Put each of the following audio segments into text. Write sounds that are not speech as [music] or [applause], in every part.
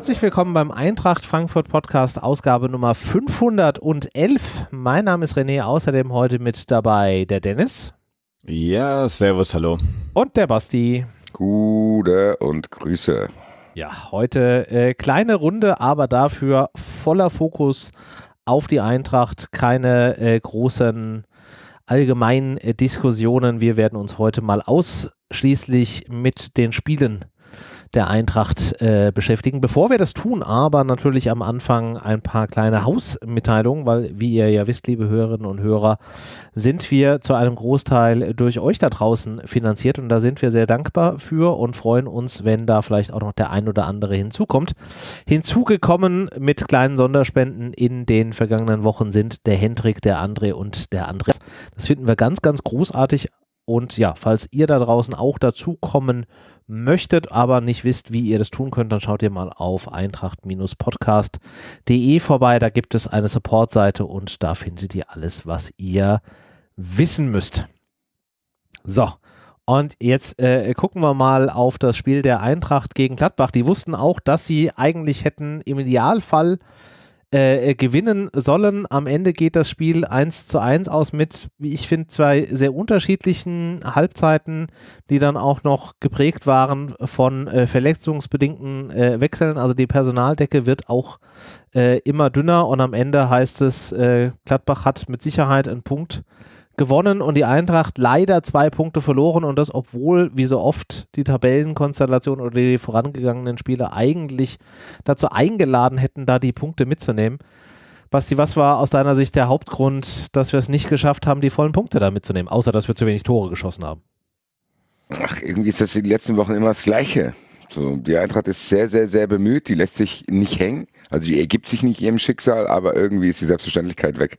Herzlich willkommen beim Eintracht Frankfurt Podcast, Ausgabe Nummer 511. Mein Name ist René, außerdem heute mit dabei der Dennis. Ja, servus, hallo. Und der Basti. Gute und Grüße. Ja, heute äh, kleine Runde, aber dafür voller Fokus auf die Eintracht. Keine äh, großen allgemeinen äh, Diskussionen. Wir werden uns heute mal ausschließlich mit den Spielen der Eintracht äh, beschäftigen. Bevor wir das tun, aber natürlich am Anfang ein paar kleine Hausmitteilungen, weil wie ihr ja wisst, liebe Hörerinnen und Hörer, sind wir zu einem Großteil durch euch da draußen finanziert und da sind wir sehr dankbar für und freuen uns, wenn da vielleicht auch noch der ein oder andere hinzukommt. Hinzugekommen mit kleinen Sonderspenden in den vergangenen Wochen sind der Hendrik, der André und der Andreas. Das finden wir ganz, ganz großartig. Und ja, falls ihr da draußen auch dazukommen möchtet, aber nicht wisst, wie ihr das tun könnt, dann schaut ihr mal auf eintracht-podcast.de vorbei. Da gibt es eine Supportseite und da findet ihr alles, was ihr wissen müsst. So, und jetzt äh, gucken wir mal auf das Spiel der Eintracht gegen Gladbach. Die wussten auch, dass sie eigentlich hätten im Idealfall äh, gewinnen sollen. Am Ende geht das Spiel 1 zu 1 aus mit, wie ich finde, zwei sehr unterschiedlichen Halbzeiten, die dann auch noch geprägt waren von äh, verletzungsbedingten äh, Wechseln. Also die Personaldecke wird auch äh, immer dünner und am Ende heißt es, äh, Gladbach hat mit Sicherheit einen Punkt gewonnen und die Eintracht leider zwei Punkte verloren und das, obwohl, wie so oft, die Tabellenkonstellation oder die vorangegangenen Spieler eigentlich dazu eingeladen hätten, da die Punkte mitzunehmen. Basti, was war aus deiner Sicht der Hauptgrund, dass wir es nicht geschafft haben, die vollen Punkte da mitzunehmen, außer dass wir zu wenig Tore geschossen haben? Ach, irgendwie ist das in den letzten Wochen immer das Gleiche. So, die Eintracht ist sehr, sehr, sehr bemüht, die lässt sich nicht hängen. Also die ergibt sich nicht ihrem Schicksal, aber irgendwie ist die Selbstverständlichkeit weg,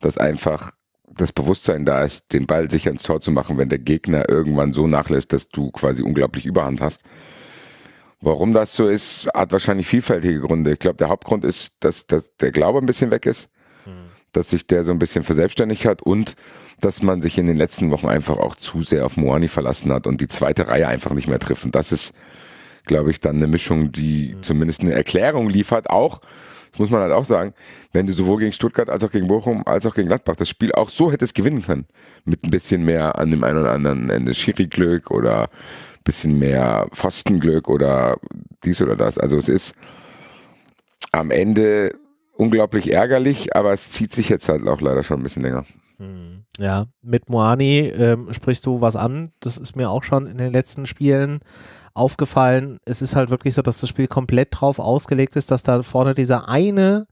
dass einfach das Bewusstsein da ist, den Ball sicher ins Tor zu machen, wenn der Gegner irgendwann so nachlässt, dass du quasi unglaublich Überhand hast. Warum das so ist, hat wahrscheinlich vielfältige Gründe. Ich glaube, der Hauptgrund ist, dass, dass der Glaube ein bisschen weg ist, hm. dass sich der so ein bisschen verselbstständigt hat und dass man sich in den letzten Wochen einfach auch zu sehr auf Moani verlassen hat und die zweite Reihe einfach nicht mehr trifft. Und das ist, glaube ich, dann eine Mischung, die hm. zumindest eine Erklärung liefert, auch muss man halt auch sagen, wenn du sowohl gegen Stuttgart als auch gegen Bochum als auch gegen Gladbach das Spiel auch so hättest gewinnen können, mit ein bisschen mehr an dem einen oder anderen Ende Schiri-Glück oder ein bisschen mehr Pfostenglück oder dies oder das. Also es ist am Ende unglaublich ärgerlich, aber es zieht sich jetzt halt auch leider schon ein bisschen länger. Hm. Ja, mit Moani ähm, sprichst du was an. Das ist mir auch schon in den letzten Spielen aufgefallen, es ist halt wirklich so, dass das Spiel komplett drauf ausgelegt ist, dass da vorne dieser eine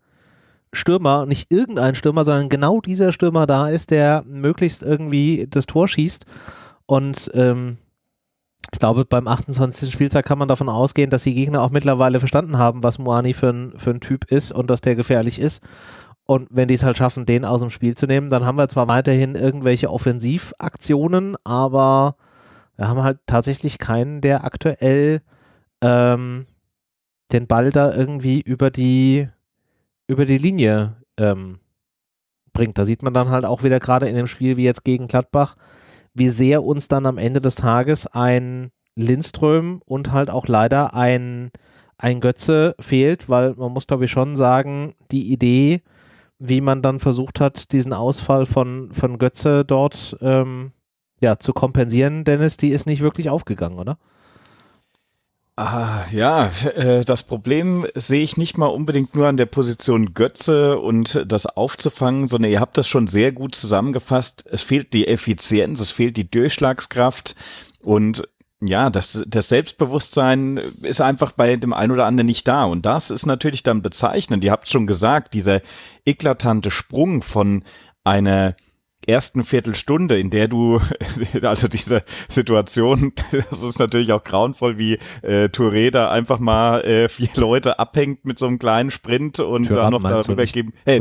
Stürmer, nicht irgendein Stürmer, sondern genau dieser Stürmer da ist, der möglichst irgendwie das Tor schießt. Und ähm, ich glaube, beim 28. Spieltag kann man davon ausgehen, dass die Gegner auch mittlerweile verstanden haben, was Moani für ein, für ein Typ ist und dass der gefährlich ist. Und wenn die es halt schaffen, den aus dem Spiel zu nehmen, dann haben wir zwar weiterhin irgendwelche Offensivaktionen, aber wir haben halt tatsächlich keinen, der aktuell ähm, den Ball da irgendwie über die, über die Linie ähm, bringt. Da sieht man dann halt auch wieder gerade in dem Spiel wie jetzt gegen Gladbach, wie sehr uns dann am Ende des Tages ein Lindström und halt auch leider ein, ein Götze fehlt, weil man muss glaube ich schon sagen, die Idee, wie man dann versucht hat, diesen Ausfall von, von Götze dort ähm, ja, zu kompensieren, Dennis, die ist nicht wirklich aufgegangen, oder? Ah, ja, äh, das Problem sehe ich nicht mal unbedingt nur an der Position Götze und das aufzufangen, sondern ihr habt das schon sehr gut zusammengefasst. Es fehlt die Effizienz, es fehlt die Durchschlagskraft und ja, das, das Selbstbewusstsein ist einfach bei dem einen oder anderen nicht da. Und das ist natürlich dann bezeichnend. Ihr habt schon gesagt, dieser eklatante Sprung von einer ersten Viertelstunde, in der du, [laughs] also diese Situation, [laughs] das ist natürlich auch grauenvoll, wie äh, Touré da einfach mal äh, vier Leute abhängt mit so einem kleinen Sprint und Thuram dann noch darüber geben. Hey,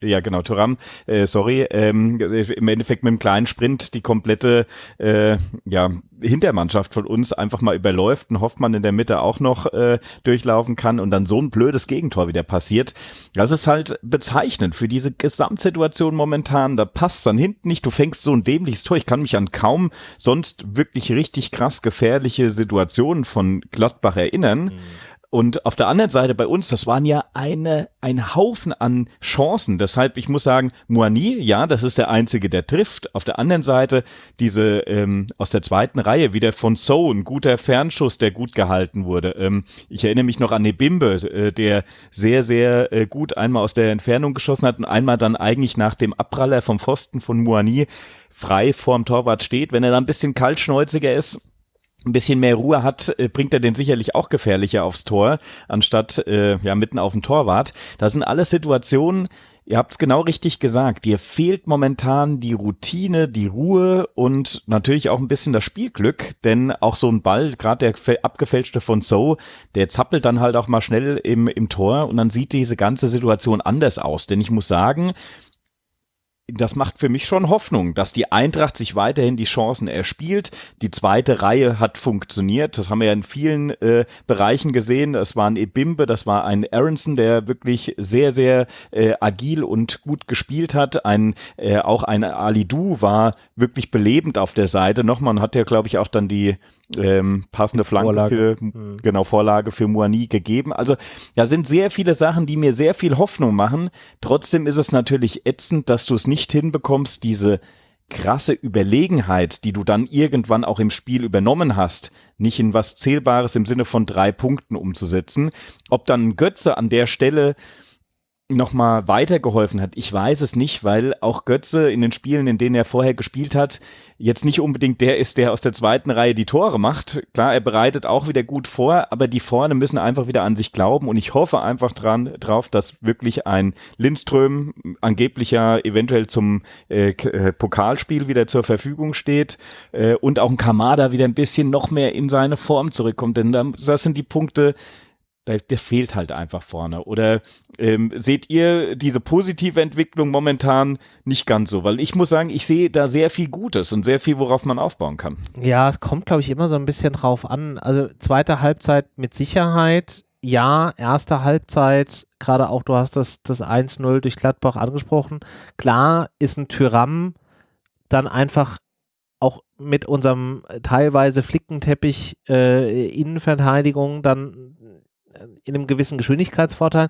ja, genau, Turam, äh, sorry, ähm, im Endeffekt mit einem kleinen Sprint die komplette äh, ja, Hintermannschaft von uns einfach mal überläuft und Hoffmann in der Mitte auch noch äh, durchlaufen kann und dann so ein blödes Gegentor wieder passiert. Das ist halt bezeichnend für diese Gesamtsituation momentan. Da passt dann hinten nicht. Du fängst so ein dämliches Tor. Ich kann mich an kaum sonst wirklich richtig krass gefährliche Situationen von Gladbach erinnern. Mhm Und auf der anderen Seite bei uns, das waren ja eine, ein Haufen an Chancen. Deshalb, ich muss sagen, Moani, ja, das ist der Einzige, der trifft. Auf der anderen Seite, diese ähm, aus der zweiten Reihe, wieder von So, ein guter Fernschuss, der gut gehalten wurde. Ähm, ich erinnere mich noch an Nebimbe, äh, der sehr, sehr äh, gut einmal aus der Entfernung geschossen hat und einmal dann eigentlich nach dem Abpraller vom Pfosten von Moani frei vorm Torwart steht. Wenn er da ein bisschen kaltschnäuziger ist, ein bisschen mehr Ruhe hat, äh, bringt er den sicherlich auch gefährlicher aufs Tor, anstatt äh, ja mitten auf dem Torwart. Das sind alles Situationen, Ihr habt es genau richtig gesagt. Dir fehlt momentan die Routine, die Ruhe und natürlich auch ein bisschen das Spielglück, denn auch so ein Ball, gerade der abgefälschte von So, der zappelt dann halt auch mal schnell im, im Tor und dann sieht diese ganze Situation anders aus. Denn ich muss sagen, das macht für mich schon Hoffnung, dass die Eintracht sich weiterhin die Chancen erspielt. Die zweite Reihe hat funktioniert. Das haben wir ja in vielen äh, Bereichen gesehen. Das war ein Ebimbe, das war ein Aronson, der wirklich sehr, sehr äh, agil und gut gespielt hat. Ein, äh, auch ein Alidu war wirklich belebend auf der Seite. Nochmal, hat ja, glaube ich, auch dann die ähm, passende Flanke Vorlage. für, mhm. genau, Vorlage für Moani gegeben. Also da sind sehr viele Sachen, die mir sehr viel Hoffnung machen. Trotzdem ist es natürlich ätzend, dass du es nicht hinbekommst, diese krasse Überlegenheit, die du dann irgendwann auch im Spiel übernommen hast, nicht in was Zählbares im Sinne von drei Punkten umzusetzen. Ob dann Götze an der Stelle nochmal weitergeholfen hat. Ich weiß es nicht, weil auch Götze in den Spielen, in denen er vorher gespielt hat, jetzt nicht unbedingt der ist, der aus der zweiten Reihe die Tore macht. Klar, er bereitet auch wieder gut vor, aber die vorne müssen einfach wieder an sich glauben und ich hoffe einfach dran, drauf, dass wirklich ein Lindström angeblicher eventuell zum äh, äh, Pokalspiel wieder zur Verfügung steht äh, und auch ein Kamada wieder ein bisschen noch mehr in seine Form zurückkommt, denn das sind die Punkte, der, fehlt halt einfach vorne. Oder ähm, seht ihr diese positive Entwicklung momentan nicht ganz so? Weil ich muss sagen, ich sehe da sehr viel Gutes und sehr viel, worauf man aufbauen kann. Ja, es kommt, glaube ich, immer so ein bisschen drauf an. Also zweite Halbzeit mit Sicherheit, ja, erste Halbzeit, gerade auch, du hast das, das 1-0 durch Gladbach angesprochen. Klar ist ein Tyram dann einfach auch mit unserem teilweise Flickenteppich äh, Innenverteidigung dann in einem gewissen Geschwindigkeitsvorteil.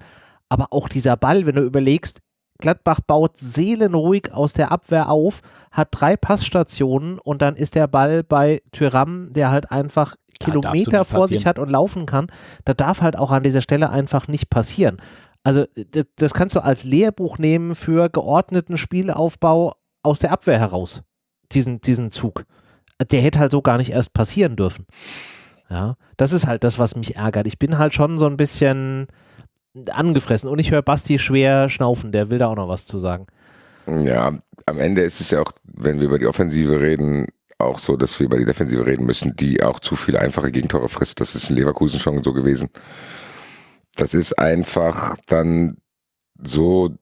Aber auch dieser Ball, wenn du überlegst, Gladbach baut seelenruhig aus der Abwehr auf, hat drei Passstationen und dann ist der Ball bei Tyram, der halt einfach Kilometer vor sich hat und laufen kann. Da darf halt auch an dieser Stelle einfach nicht passieren. Also das kannst du als Lehrbuch nehmen für geordneten Spielaufbau aus der Abwehr heraus. Diesen, diesen Zug. Der hätte halt so gar nicht erst passieren dürfen. Ja, das ist halt das, was mich ärgert. Ich bin halt schon so ein bisschen angefressen und ich höre Basti schwer schnaufen, der will da auch noch was zu sagen. Ja, am Ende ist es ja auch, wenn wir über die Offensive reden, auch so, dass wir über die Defensive reden müssen, die auch zu viele einfache Gegentore frisst. Das ist in Leverkusen schon so gewesen. Das ist einfach dann so,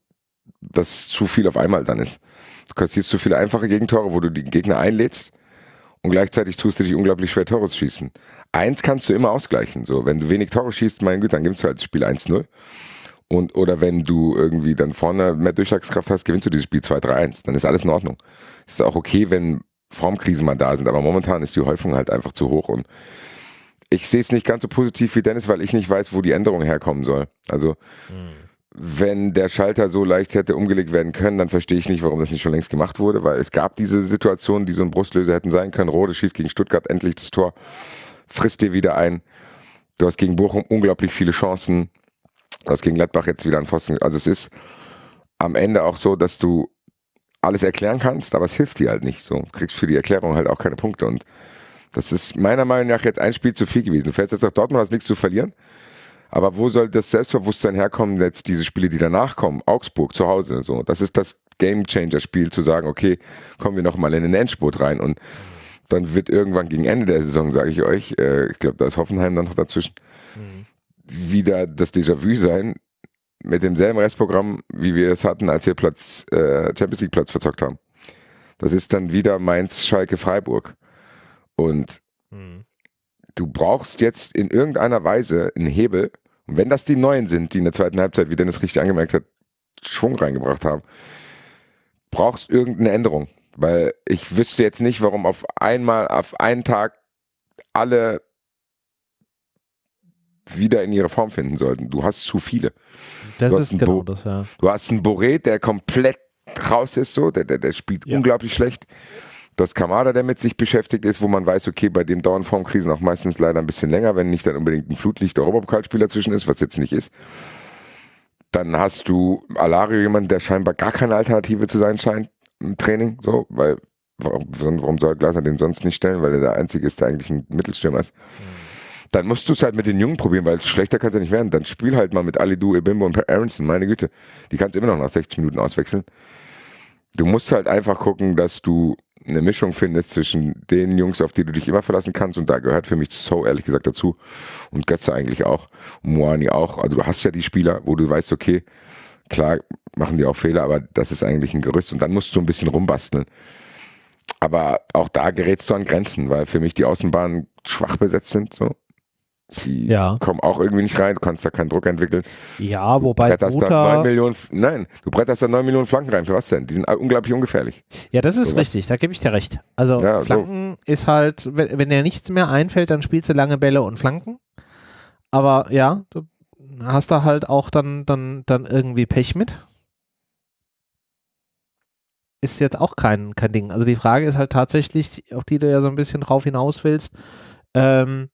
dass zu viel auf einmal dann ist. Du kassierst zu viele einfache Gegentore, wo du die Gegner einlädst und gleichzeitig tust du dich unglaublich schwer Tore zu schießen. Eins kannst du immer ausgleichen. So, wenn du wenig Tore schießt, mein Güte, dann gibst du halt das Spiel 1-0. Und, oder wenn du irgendwie dann vorne mehr Durchschlagskraft hast, gewinnst du dieses Spiel 2-3-1. Dann ist alles in Ordnung. Es ist auch okay, wenn Formkrisen mal da sind, aber momentan ist die Häufung halt einfach zu hoch und ich sehe es nicht ganz so positiv wie Dennis, weil ich nicht weiß, wo die Änderung herkommen soll. Also, mhm wenn der Schalter so leicht hätte umgelegt werden können, dann verstehe ich nicht, warum das nicht schon längst gemacht wurde, weil es gab diese Situationen, die so ein Brustlöser hätten sein können. Rode schießt gegen Stuttgart endlich das Tor, frisst dir wieder ein. Du hast gegen Bochum unglaublich viele Chancen. Du hast gegen Gladbach jetzt wieder einen Pfosten. Also es ist am Ende auch so, dass du alles erklären kannst, aber es hilft dir halt nicht. So du kriegst für die Erklärung halt auch keine Punkte und das ist meiner Meinung nach jetzt ein Spiel zu viel gewesen. Du fährst jetzt nach Dortmund, hast nichts zu verlieren. Aber wo soll das Selbstbewusstsein herkommen, jetzt diese Spiele, die danach kommen? Augsburg zu Hause, so. Das ist das Game Changer Spiel, zu sagen, okay, kommen wir nochmal in den Endspurt rein und dann wird irgendwann gegen Ende der Saison, sage ich euch, äh, ich glaube, da ist Hoffenheim dann noch dazwischen, mhm. wieder das Déjà-vu sein mit demselben Restprogramm, wie wir es hatten, als wir Platz, äh, Champions League Platz verzockt haben. Das ist dann wieder Mainz, Schalke, Freiburg. Und mhm du brauchst jetzt in irgendeiner Weise einen Hebel. Und wenn das die Neuen sind, die in der zweiten Halbzeit, wie Dennis richtig angemerkt hat, Schwung reingebracht haben, brauchst irgendeine Änderung. Weil ich wüsste jetzt nicht, warum auf einmal, auf einen Tag alle wieder in ihre Form finden sollten. Du hast zu viele. Das Du ist hast genau Bo- das, ja. Du hast einen Boré, der komplett raus ist, so, der, der, der spielt Ja. unglaublich schlecht. Du hast Kamada, der mit sich beschäftigt ist, wo man weiß, okay, bei dem dauern Formkrisen auch meistens leider ein bisschen länger, wenn nicht dann unbedingt ein Flutlicht Europapokalspieler zwischen ist, was jetzt nicht ist. Dann hast du Alario, jemand, der scheinbar gar keine Alternative zu sein scheint im Training, so, weil warum, soll Glasner den sonst nicht stellen, weil er der Einzige ist, der eigentlich ein Mittelstürmer ist. Dann musst du es halt mit den Jungen probieren, weil schlechter kann es ja nicht werden. Dann spiel halt mal mit Alidu, Ebimbo und Aronson, meine Güte. Die kannst du immer noch nach 60 Minuten auswechseln. Du musst halt einfach gucken, dass du eine Mischung findest zwischen den Jungs, auf die du dich immer verlassen kannst. Und da gehört für mich so ehrlich gesagt dazu. Und Götze eigentlich auch. Moani auch. Also du hast ja die Spieler, wo du weißt, okay, klar machen die auch Fehler, aber das ist eigentlich ein Gerüst. Und dann musst du ein bisschen rumbasteln. Aber auch da gerätst du an Grenzen, weil für mich die Außenbahnen schwach besetzt sind. So. Die Ja. kommen auch irgendwie nicht rein. Du kannst da keinen Druck entwickeln. Ja, wobei da Guter, 9 Millionen, nein, du bretterst da 9 Millionen Flanken rein. Für was denn? Die sind unglaublich ungefährlich. Ja, das ist Sowas. richtig, da gebe ich dir recht. Also Ja, so. Flanken ist halt, wenn, wenn dir nichts mehr einfällt, dann spielst du lange Bälle und Flanken. Aber ja, du hast da halt auch dann, dann, dann irgendwie Pech mit. Ist jetzt auch kein, kein Ding. Also die Frage ist halt tatsächlich, auf die du ja so ein bisschen drauf hinaus willst, ähm,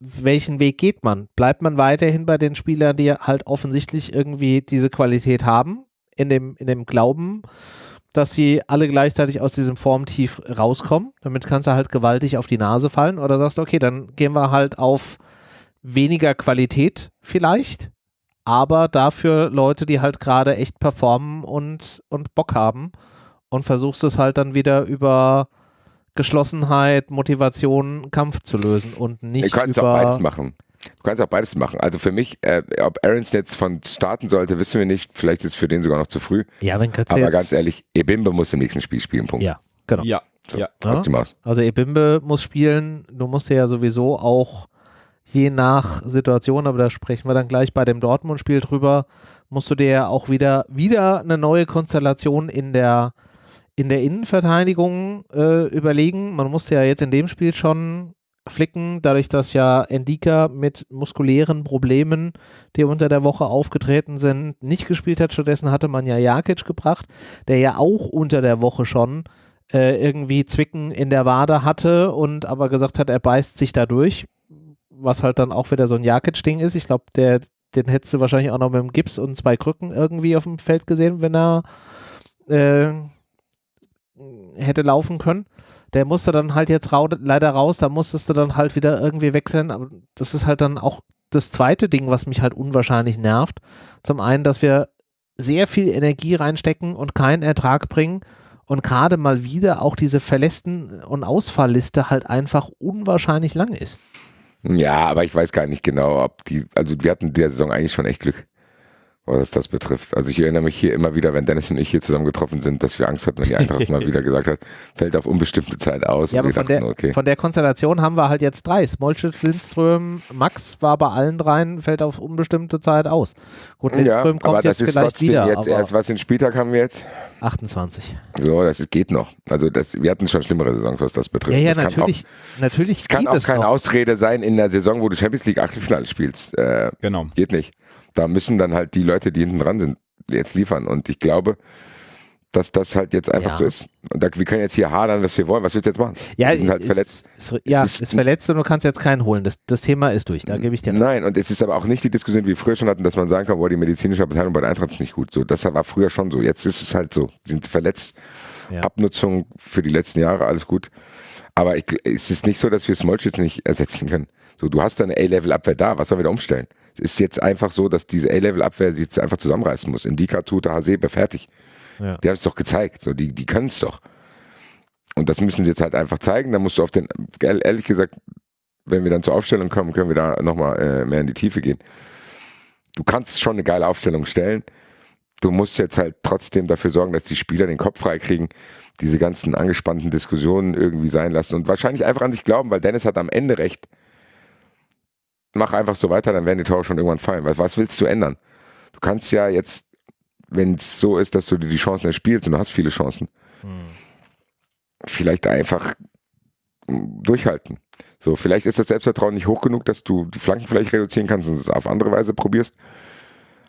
welchen Weg geht man? Bleibt man weiterhin bei den Spielern, die halt offensichtlich irgendwie diese Qualität haben, in dem, in dem Glauben, dass sie alle gleichzeitig aus diesem Formtief rauskommen? Damit kannst du halt gewaltig auf die Nase fallen oder sagst, du, okay, dann gehen wir halt auf weniger Qualität vielleicht, aber dafür Leute, die halt gerade echt performen und, und Bock haben und versuchst es halt dann wieder über Geschlossenheit, Motivation, Kampf zu lösen und nicht Du kannst über auch beides machen. Du kannst auch beides machen. Also für mich, äh, ob Aarons jetzt von starten sollte, wissen wir nicht. Vielleicht ist es für den sogar noch zu früh. Ja, wenn Götze Aber jetzt, ganz ehrlich, Ebimbe muss im nächsten Spiel spielen. Punkt. Ja, genau. Ja, So, ja. Aus Ja. die Maus. Also Ebimbe muss spielen, du musst dir ja sowieso auch je nach Situation, aber da sprechen wir dann gleich bei dem Dortmund-Spiel drüber, musst du dir ja auch wieder, wieder eine neue Konstellation in der, in der Innenverteidigung äh, überlegen. Man musste ja jetzt in dem Spiel schon flicken, dadurch, dass ja Endika mit muskulären Problemen, die unter der Woche aufgetreten sind, nicht gespielt hat. Stattdessen hatte man ja Jakic gebracht, der ja auch unter der Woche schon äh, irgendwie Zwicken in der Wade hatte und aber gesagt hat, er beißt sich da durch, was halt dann auch wieder so ein Jakic-Ding ist. Ich glaube, der, den hättest du wahrscheinlich auch noch mit dem Gips und zwei Krücken irgendwie auf dem Feld gesehen, wenn er äh, hätte laufen können. Der musste dann halt jetzt rau leider raus, da musstest du dann halt wieder irgendwie wechseln, aber das ist halt dann auch das zweite Ding, was mich halt unwahrscheinlich nervt. Zum einen, dass wir sehr viel Energie reinstecken und keinen Ertrag bringen und gerade mal wieder auch diese Verlässten- und Ausfallliste halt einfach unwahrscheinlich lang ist. Ja, aber ich weiß gar nicht genau, ob die, also wir hatten der Saison eigentlich schon echt Glück, was das betrifft. Also ich erinnere mich hier immer wieder, wenn Dennis und ich hier zusammen getroffen sind, dass wir Angst hatten, wenn die Eintracht mal [laughs] wieder gesagt hat, fällt auf unbestimmte Zeit aus. Ja, und aber von dachten, der, okay. von der Konstellation haben wir halt jetzt drei. Smolcic, Lindström, Max war bei allen dreien, fällt auf unbestimmte Zeit aus. Gut, Ja, Lindström aber kommt das jetzt ist vielleicht wieder, jetzt aber erst, was den Spieltag haben wir jetzt? 28. So, das ist, geht noch. Also das, wir hatten schon schlimmere Saisons, was das betrifft. Ja, ja, das natürlich, natürlich Kann auch, es kann auch keine noch. Ausrede sein in der Saison, wo du Champions League Achtelfinale spielst. Äh, Genau. geht nicht. Da müssen dann halt die Leute, die hinten dran sind, jetzt liefern. Und ich glaube, dass das halt jetzt einfach Ja. so ist. Und da, wir können jetzt hier hadern, was wir wollen. Was willst du jetzt machen? Ja, die sind halt ist, verletzt. Ist, ja, Es ist, ist- verletzt und du kannst jetzt keinen holen. Das, das Thema ist durch, da gebe ich dir recht. Nein, und es ist aber auch nicht die Diskussion, wie wir früher schon hatten, dass man sagen kann, boah, die medizinische Abteilung bei der Eintracht ist nicht gut. So, das war früher schon so. Jetzt ist es halt so. Die sind verletzt. Ja. Abnutzung für die letzten Jahre, alles gut. Aber ich, es ist nicht so, dass wir Smolcic nicht ersetzen können. So, du hast eine A-Level-Abwehr da, was sollen wir da umstellen? Es ist jetzt einfach so, dass diese A-Level-Abwehr sich jetzt einfach zusammenreißen muss. Indika, Tuta, Hasebe, fertig. Ja. Die haben es doch gezeigt. So, die, die können es doch. Und das müssen sie jetzt halt einfach zeigen. Da musst du auf den, ehr- ehrlich gesagt, wenn wir dann zur Aufstellung kommen, können wir da nochmal äh, mehr in die Tiefe gehen. Du kannst schon eine geile Aufstellung stellen. Du musst jetzt halt trotzdem dafür sorgen, dass die Spieler den Kopf frei kriegen, diese ganzen angespannten Diskussionen irgendwie sein lassen und wahrscheinlich einfach an sich glauben, weil Dennis hat am Ende recht. Mach einfach so weiter, dann werden die Tore schon irgendwann fallen. Was, was willst du ändern? Du kannst ja jetzt, wenn es so ist, dass du dir die Chancen erspielst und du hast viele Chancen, Hm. vielleicht einfach mm, durchhalten. So, vielleicht ist das Selbstvertrauen nicht hoch genug, dass du die Flanken vielleicht reduzieren kannst und es auf andere Weise probierst.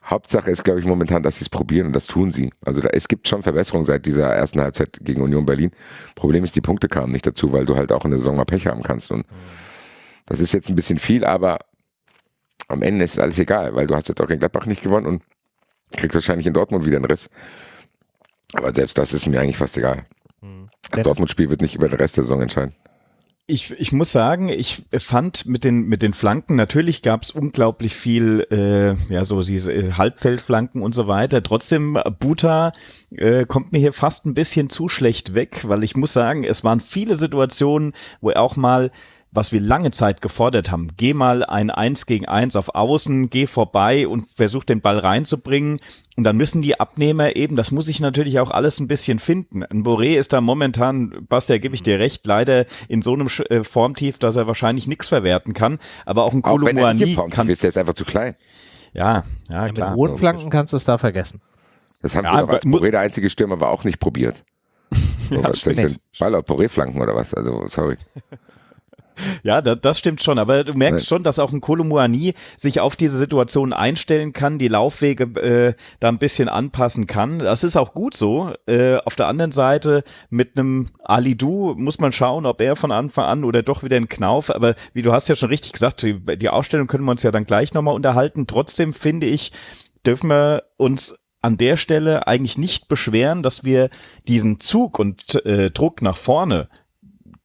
Hauptsache ist, glaube ich, momentan, dass sie es probieren und das tun sie. Also da, es gibt schon Verbesserungen seit dieser ersten Halbzeit gegen Union Berlin. Problem ist, die Punkte kamen nicht dazu, weil du halt auch in der Saison mal Pech haben kannst. Und das ist jetzt ein bisschen viel, aber am Ende ist alles egal, weil du hast jetzt auch in Gladbach nicht gewonnen und kriegst wahrscheinlich in Dortmund wieder einen Riss. Aber selbst das ist mir eigentlich fast egal. Mhm. Das Dortmund-Spiel wird nicht über den Rest der Saison entscheiden. Ich, ich muss sagen, ich fand mit den, mit den Flanken, natürlich gab es unglaublich viel, äh, ja, so diese Halbfeldflanken und so weiter. Trotzdem, Buta äh, kommt mir hier fast ein bisschen zu schlecht weg, weil ich muss sagen, es waren viele Situationen, wo er auch mal was wir lange Zeit gefordert haben. Geh mal ein Eins gegen Eins auf Außen, geh vorbei und versuch den Ball reinzubringen. Und dann müssen die Abnehmer eben, das muss ich natürlich auch alles ein bisschen finden. Ein Boré ist da momentan, Basti, gebe ich dir recht, leider in so einem äh, Formtief, dass er wahrscheinlich nichts verwerten kann. Aber auch ein Kolumuani kann... Ist der ist einfach zu klein. Ja, ja, ja klar. Mit hohen Flanken kannst du es da vergessen. Das haben ja, wir doch als Boré der einzige Stürmer war auch nicht probiert. [laughs] ja, was Ball auf Boré-Flanken oder was? Also, sorry. [laughs] Ja, da, das stimmt schon. Aber du merkst schon, dass auch ein Kolomuani sich auf diese Situation einstellen kann, die Laufwege äh, da ein bisschen anpassen kann. Das ist auch gut so. Äh, auf der anderen Seite mit einem Alidu muss man schauen, ob er von Anfang an oder doch wieder ein Knauf. Aber wie du hast ja schon richtig gesagt, die, die Ausstellung können wir uns ja dann gleich nochmal unterhalten. Trotzdem finde ich, dürfen wir uns an der Stelle eigentlich nicht beschweren, dass wir diesen Zug und äh, Druck nach vorne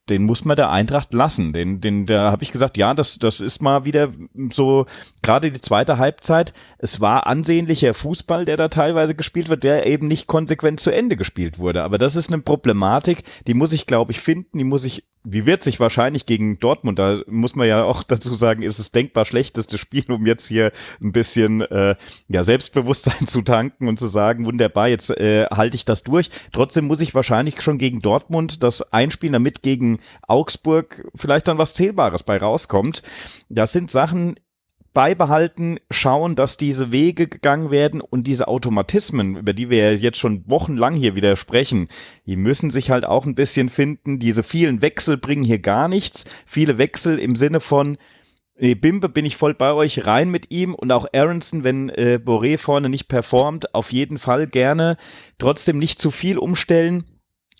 den muss man der Eintracht lassen. Den, den, da habe ich gesagt, ja, das, das ist mal wieder so, gerade die zweite Halbzeit, es war ansehnlicher Fußball, der da teilweise gespielt wird, der eben nicht konsequent zu Ende gespielt wurde. Aber das ist eine Problematik, die muss ich, glaube ich, finden, die muss ich wie wird sich wahrscheinlich gegen Dortmund, da muss man ja auch [laughs] dazu sagen, ist es denkbar schlechteste Spiel, um jetzt hier ein bisschen äh, ja, Selbstbewusstsein [laughs] zu tanken und zu sagen, wunderbar, jetzt äh, halte ich das durch. Trotzdem muss ich wahrscheinlich schon gegen Dortmund das einspielen, damit gegen Augsburg vielleicht dann was Zählbares bei rauskommt. Das sind Sachen, beibehalten, schauen, dass diese Wege gegangen werden und diese Automatismen, über die wir jetzt schon wochenlang hier wieder sprechen, die müssen sich halt auch ein bisschen finden. Diese vielen Wechsel bringen hier gar nichts. Viele Wechsel im Sinne von, Nee, Bimbe bin ich voll bei euch, rein mit ihm und auch Aronson, wenn äh, Boré vorne nicht performt, auf jeden Fall gerne. Trotzdem nicht zu viel umstellen.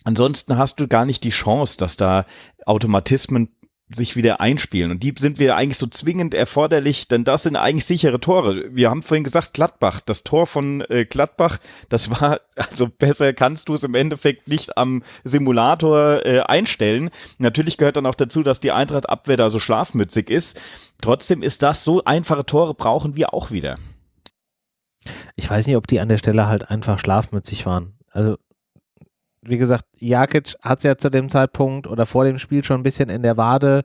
Ansonsten hast du gar nicht die Chance, dass da Automatismen sich wieder einspielen. Und die sind wir eigentlich so zwingend erforderlich, denn das sind eigentlich sichere Tore. Wir haben vorhin gesagt, Gladbach, das Tor von äh, Gladbach, das war, [laughs] also besser kannst du es im Endeffekt nicht am Simulator äh, einstellen. Natürlich gehört dann auch dazu, dass die Eintracht-Abwehr da so schlafmützig ist. Trotzdem ist das so einfache Tore brauchen wir auch wieder. Ich weiß nicht, ob die an der Stelle halt einfach schlafmützig waren. Also wie gesagt, Jakic hat es ja zu dem Zeitpunkt oder vor dem Spiel schon ein bisschen in der Wade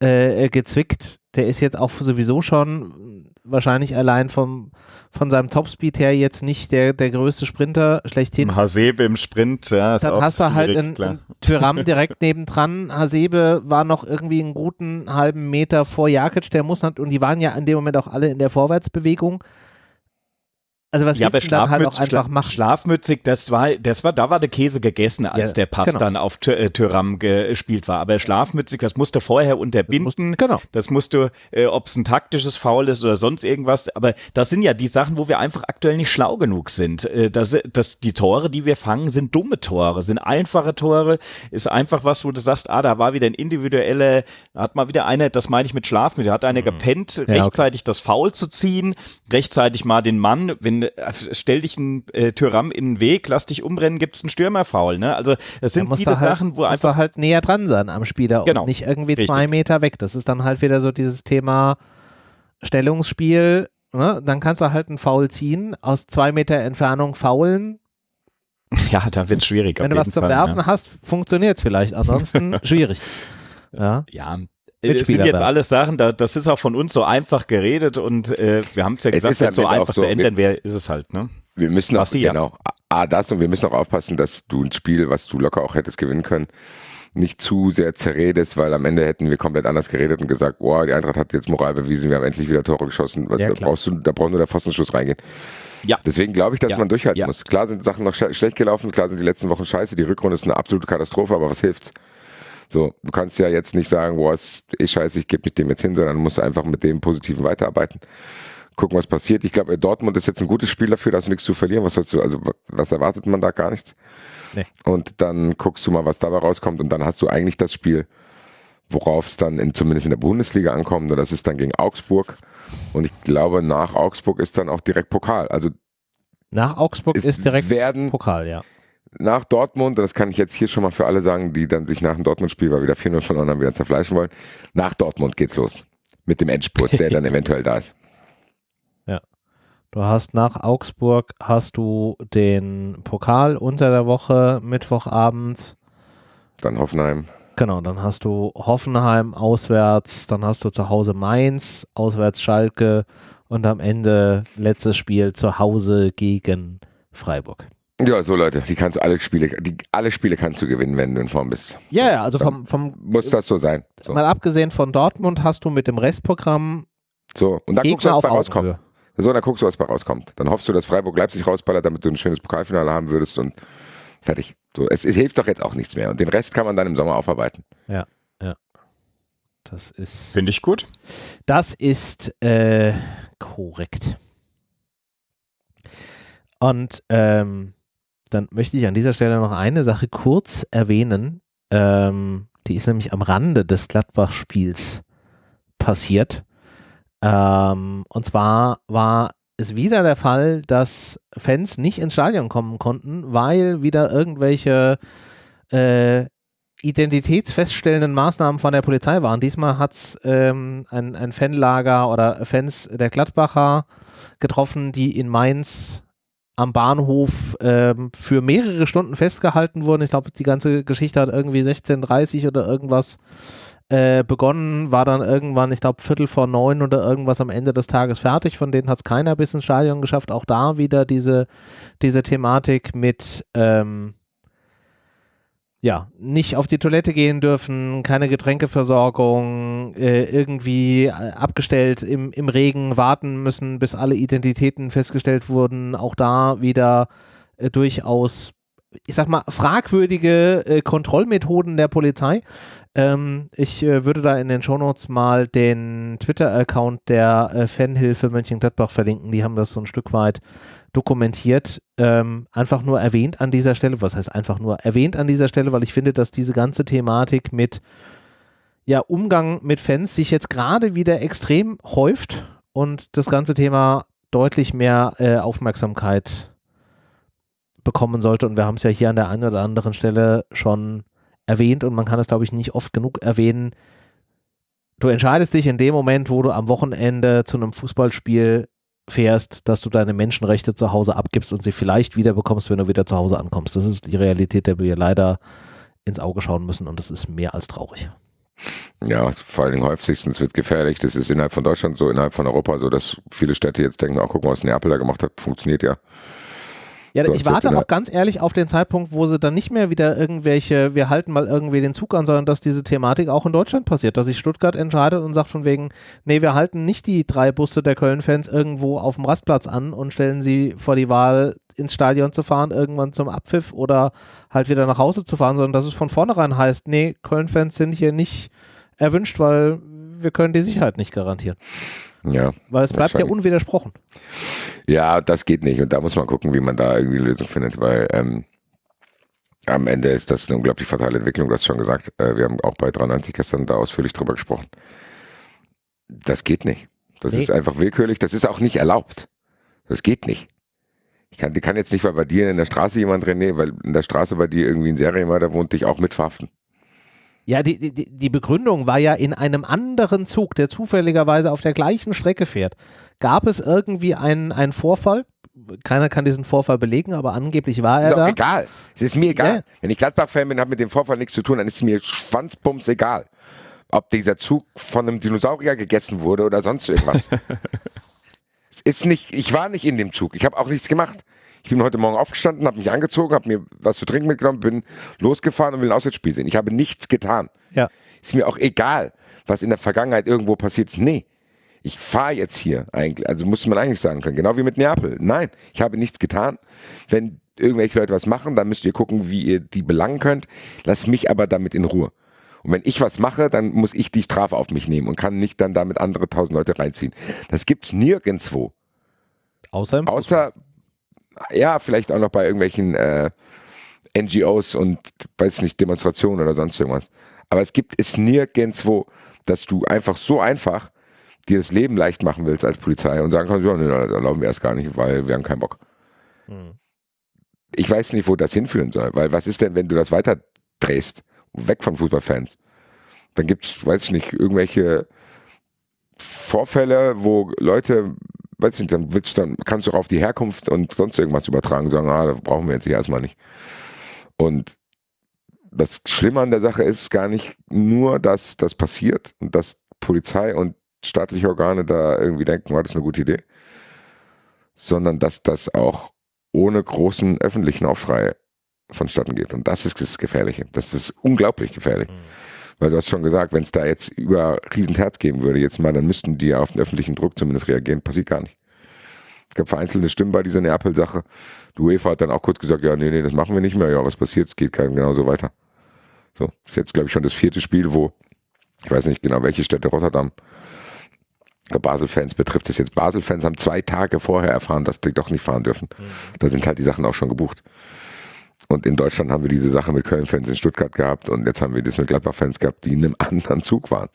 äh, gezwickt. Der ist jetzt auch sowieso schon wahrscheinlich allein vom, von seinem Topspeed her jetzt nicht der, der größte Sprinter schlechthin. Hasebe im Sprint, ja. Ist Dann hast du halt einen, Tyram direkt [laughs] nebendran. Hasebe war noch irgendwie einen guten halben Meter vor Jakic, der muss und die waren ja in dem Moment auch alle in der Vorwärtsbewegung. Also was ja, du dann halt auch einfach machen? Schlafmützig, das war, das war, da war der Käse gegessen, als ja, der Pass genau. dann auf äh, Tyram gespielt war. Aber schlafmützig, das musste vorher unterbinden. Das musst, genau. Das musst du, äh, ob es ein taktisches Foul ist oder sonst irgendwas. Aber das sind ja die Sachen, wo wir einfach aktuell nicht schlau genug sind. Äh, das, das, die Tore, die wir fangen, sind dumme Tore, sind einfache Tore. Ist einfach was, wo du sagst, ah, da war wieder ein individueller, hat mal wieder einer, das meine ich mit Schlafmützig, hat einer mhm. gepennt, ja, rechtzeitig okay. das Foul zu ziehen, rechtzeitig mal den Mann, wenn also stell dich ein äh, Tyram in den Weg, lass dich umrennen, gibt es einen Stürmerfaul. Ne? Also es sind viele halt, Sachen, wo einfach halt näher dran sein am Spieler genau, und nicht irgendwie richtig. zwei Meter weg. Das ist dann halt wieder so dieses Thema Stellungsspiel. Ne? Dann kannst du halt einen Foul ziehen, aus zwei Meter Entfernung faulen. [laughs] Ja, da wird es schwierig. Wenn du was zum Fall, Werfen ja. hast, funktioniert es vielleicht. Ansonsten [laughs] schwierig. Ja. ja, das sind jetzt alles Sachen, da, das ist auch von uns so einfach geredet und äh, wir haben es ja gesagt, es so einfach so, zu ändern wäre, ist es halt, ne? Wir müssen auch, genau, A, das und wir müssen auch aufpassen, dass du ein Spiel, was du locker auch hättest gewinnen können, nicht zu sehr zerredest, weil am Ende hätten wir komplett anders geredet und gesagt, boah, die Eintracht hat jetzt Moral bewiesen, wir haben endlich wieder Tore geschossen. Ja, da brauchst du, da braucht nur der Pfostenschuss reingehen. Ja. Deswegen glaube ich, dass ja. man durchhalten ja. muss. Klar sind Sachen noch sch schlecht gelaufen, klar sind die letzten Wochen scheiße, die Rückrunde ist eine absolute Katastrophe, aber was hilft's? So, du kannst ja jetzt nicht sagen, boah, ist eh scheiße, ich gebe mit dem jetzt hin, sondern musst einfach mit dem Positiven weiterarbeiten. Gucken, was passiert. Ich glaube, Dortmund ist jetzt ein gutes Spiel dafür, da hast du nichts zu verlieren. Was sollst du, also was erwartet man da gar nichts? Nee. Und dann guckst du mal, was dabei rauskommt und dann hast du eigentlich das Spiel, worauf es dann in, zumindest in der Bundesliga ankommt. Und das ist dann gegen Augsburg. Und ich glaube, nach Augsburg ist dann auch direkt Pokal. Also nach Augsburg ist direkt werden, Pokal, ja nach Dortmund, das kann ich jetzt hier schon mal für alle sagen, die dann sich nach dem Dortmund-Spiel, weil wieder 4-0 verloren haben, wieder zerfleischen wollen. Nach Dortmund geht's los. Mit dem Endspurt, der dann [laughs] eventuell da ist. Ja. Du hast nach Augsburg hast du den Pokal unter der Woche, Mittwochabend. Dann Hoffenheim. Genau, dann hast du Hoffenheim auswärts, dann hast du zu Hause Mainz, auswärts Schalke und am Ende letztes Spiel zu Hause gegen Freiburg. Ja, so Leute, die kannst du alle Spiele, die, alle Spiele kannst du gewinnen, wenn du in Form bist. Ja, ja, also vom, vom muss das so sein. So. Mal abgesehen von Dortmund hast du mit dem Restprogramm so und dann Gegner guckst du, was bei rauskommt. So, dann guckst du, was bei rauskommt. Dann hoffst du, dass Freiburg Leipzig rausballert, damit du ein schönes Pokalfinale haben würdest und fertig. So, es, es hilft doch jetzt auch nichts mehr und den Rest kann man dann im Sommer aufarbeiten. Ja, ja. Das ist. Finde ich gut. Das ist äh, korrekt. Und ähm, dann möchte ich an dieser Stelle noch eine Sache kurz erwähnen. Ähm, die ist nämlich am Rande des Gladbach-Spiels passiert. Ähm, und zwar war es wieder der Fall, dass Fans nicht ins Stadion kommen konnten, weil wieder irgendwelche äh, identitätsfeststellenden Maßnahmen von der Polizei waren. Diesmal hat es ähm, ein, ein Fanlager oder Fans der Gladbacher getroffen, die in Mainz am Bahnhof ähm, für mehrere Stunden festgehalten wurden. Ich glaube, die ganze Geschichte hat irgendwie 16.30 oder irgendwas äh, begonnen, war dann irgendwann, ich glaube, Viertel vor neun oder irgendwas am Ende des Tages fertig. Von denen hat es keiner bis ins Stadion geschafft. Auch da wieder diese, diese Thematik mit ähm, ja, nicht auf die Toilette gehen dürfen, keine Getränkeversorgung, äh, irgendwie äh, abgestellt im, im Regen warten müssen, bis alle Identitäten festgestellt wurden. Auch da wieder äh, durchaus, ich sag mal, fragwürdige äh, Kontrollmethoden der Polizei. Ähm, ich äh, würde da in den Shownotes mal den Twitter-Account der äh, Fanhilfe Mönchengladbach verlinken. Die haben das so ein Stück weit dokumentiert, ähm, einfach nur erwähnt an dieser Stelle. Was heißt einfach nur erwähnt an dieser Stelle, weil ich finde, dass diese ganze Thematik mit ja, Umgang mit Fans sich jetzt gerade wieder extrem häuft und das ganze Thema deutlich mehr äh, Aufmerksamkeit bekommen sollte. Und wir haben es ja hier an der einen oder anderen Stelle schon erwähnt und man kann es, glaube ich, nicht oft genug erwähnen. Du entscheidest dich in dem Moment, wo du am Wochenende zu einem Fußballspiel fährst, dass du deine Menschenrechte zu Hause abgibst und sie vielleicht wieder bekommst, wenn du wieder zu Hause ankommst. Das ist die Realität, der wir leider ins Auge schauen müssen und das ist mehr als traurig. Ja, vor allen Dingen häufig, sich, es wird gefährlich. Das ist innerhalb von Deutschland so, innerhalb von Europa so, dass viele Städte jetzt denken, auch guck mal, was Neapel da gemacht hat, funktioniert ja. Ja, ich warte auch ganz ehrlich auf den Zeitpunkt, wo sie dann nicht mehr wieder irgendwelche, wir halten mal irgendwie den Zug an, sondern dass diese Thematik auch in Deutschland passiert, dass sich Stuttgart entscheidet und sagt von wegen, nee, wir halten nicht die drei Busse der Köln-Fans irgendwo auf dem Rastplatz an und stellen sie vor die Wahl, ins Stadion zu fahren, irgendwann zum Abpfiff oder halt wieder nach Hause zu fahren, sondern dass es von vornherein heißt, nee, Köln-Fans sind hier nicht erwünscht, weil wir können die Sicherheit nicht garantieren. Ja. Weil es bleibt ja unwidersprochen. Ja, das geht nicht. Und da muss man gucken, wie man da irgendwie eine Lösung findet, weil ähm, am Ende ist das eine unglaublich fatale Entwicklung, du hast schon gesagt. Äh, wir haben auch bei 93 gestern da ausführlich drüber gesprochen. Das geht nicht. Das nee. ist einfach willkürlich. Das ist auch nicht erlaubt. Das geht nicht. Ich kann, kann jetzt nicht, weil bei dir in der Straße jemand, René, weil in der Straße bei dir irgendwie ein Serienmörder wohnt, dich auch mitverhaften. Ja, die, die, die Begründung war ja in einem anderen Zug, der zufälligerweise auf der gleichen Strecke fährt. Gab es irgendwie einen, einen Vorfall? Keiner kann diesen Vorfall belegen, aber angeblich war er ist da. Egal. Es ist mir egal. Ja. Wenn ich Gladbach-Fan bin, hat mit dem Vorfall nichts zu tun, dann ist es mir schwanzbums egal. Ob dieser Zug von einem Dinosaurier gegessen wurde oder sonst irgendwas. [laughs] es ist nicht, ich war nicht in dem Zug. Ich habe auch nichts gemacht. Ich bin heute Morgen aufgestanden, habe mich angezogen, habe mir was zu trinken mitgenommen, bin losgefahren und will ein Auswärtsspiel sehen. Ich habe nichts getan. Ja. Ist mir auch egal, was in der Vergangenheit irgendwo passiert ist. Nee. Ich fahre jetzt hier eigentlich, also muss man eigentlich sagen können, genau wie mit Neapel. Nein, ich habe nichts getan. Wenn irgendwelche Leute was machen, dann müsst ihr gucken, wie ihr die belangen könnt. Lass mich aber damit in Ruhe. Und wenn ich was mache, dann muss ich die Strafe auf mich nehmen und kann nicht dann damit andere tausend Leute reinziehen. Das gibt's nirgendwo. Außer im Außer, ja, vielleicht auch noch bei irgendwelchen äh, NGOs und, weiß nicht, Demonstrationen oder sonst irgendwas. Aber es gibt es nirgendwo, dass du einfach so einfach dir das Leben leicht machen willst als Polizei und sagen kannst, ja, nee, da erlauben wir es gar nicht, weil wir haben keinen Bock. Hm. Ich weiß nicht, wo das hinführen soll, weil was ist denn, wenn du das weiter drehst, weg von Fußballfans? Dann gibt es, weiß ich nicht, irgendwelche Vorfälle, wo Leute, weiß ich nicht, dann, dann kannst du auch auf die Herkunft und sonst irgendwas übertragen, sagen, ah, das brauchen wir jetzt hier erstmal nicht. Und das Schlimme an der Sache ist gar nicht nur, dass das passiert und dass Polizei und staatliche Organe da irgendwie denken, war das eine gute Idee, sondern dass das auch ohne großen öffentlichen Aufschrei vonstatten geht. Und das ist das Gefährliche. Das ist unglaublich gefährlich. Mhm. Weil du hast schon gesagt, wenn es da jetzt über Riesenterz geben würde, jetzt mal, dann müssten die auf den öffentlichen Druck zumindest reagieren. Passiert gar nicht. Es gab vereinzelte Stimmen bei dieser Neapel-Sache. Die UEFA hat dann auch kurz gesagt, ja, nee, nee, das machen wir nicht mehr. Ja, was passiert? Es geht genauso weiter. So, ist jetzt, glaube ich, schon das vierte Spiel, wo, ich weiß nicht genau, welche Städte Rotterdam, Basel-Fans betrifft es jetzt. Basel-Fans haben zwei Tage vorher erfahren, dass die doch nicht fahren dürfen. Mhm. Da sind halt die Sachen auch schon gebucht. Und in Deutschland haben wir diese Sache mit Köln-Fans in Stuttgart gehabt und jetzt haben wir das mit Gladbach-Fans gehabt, die in einem [laughs] anderen Zug waren.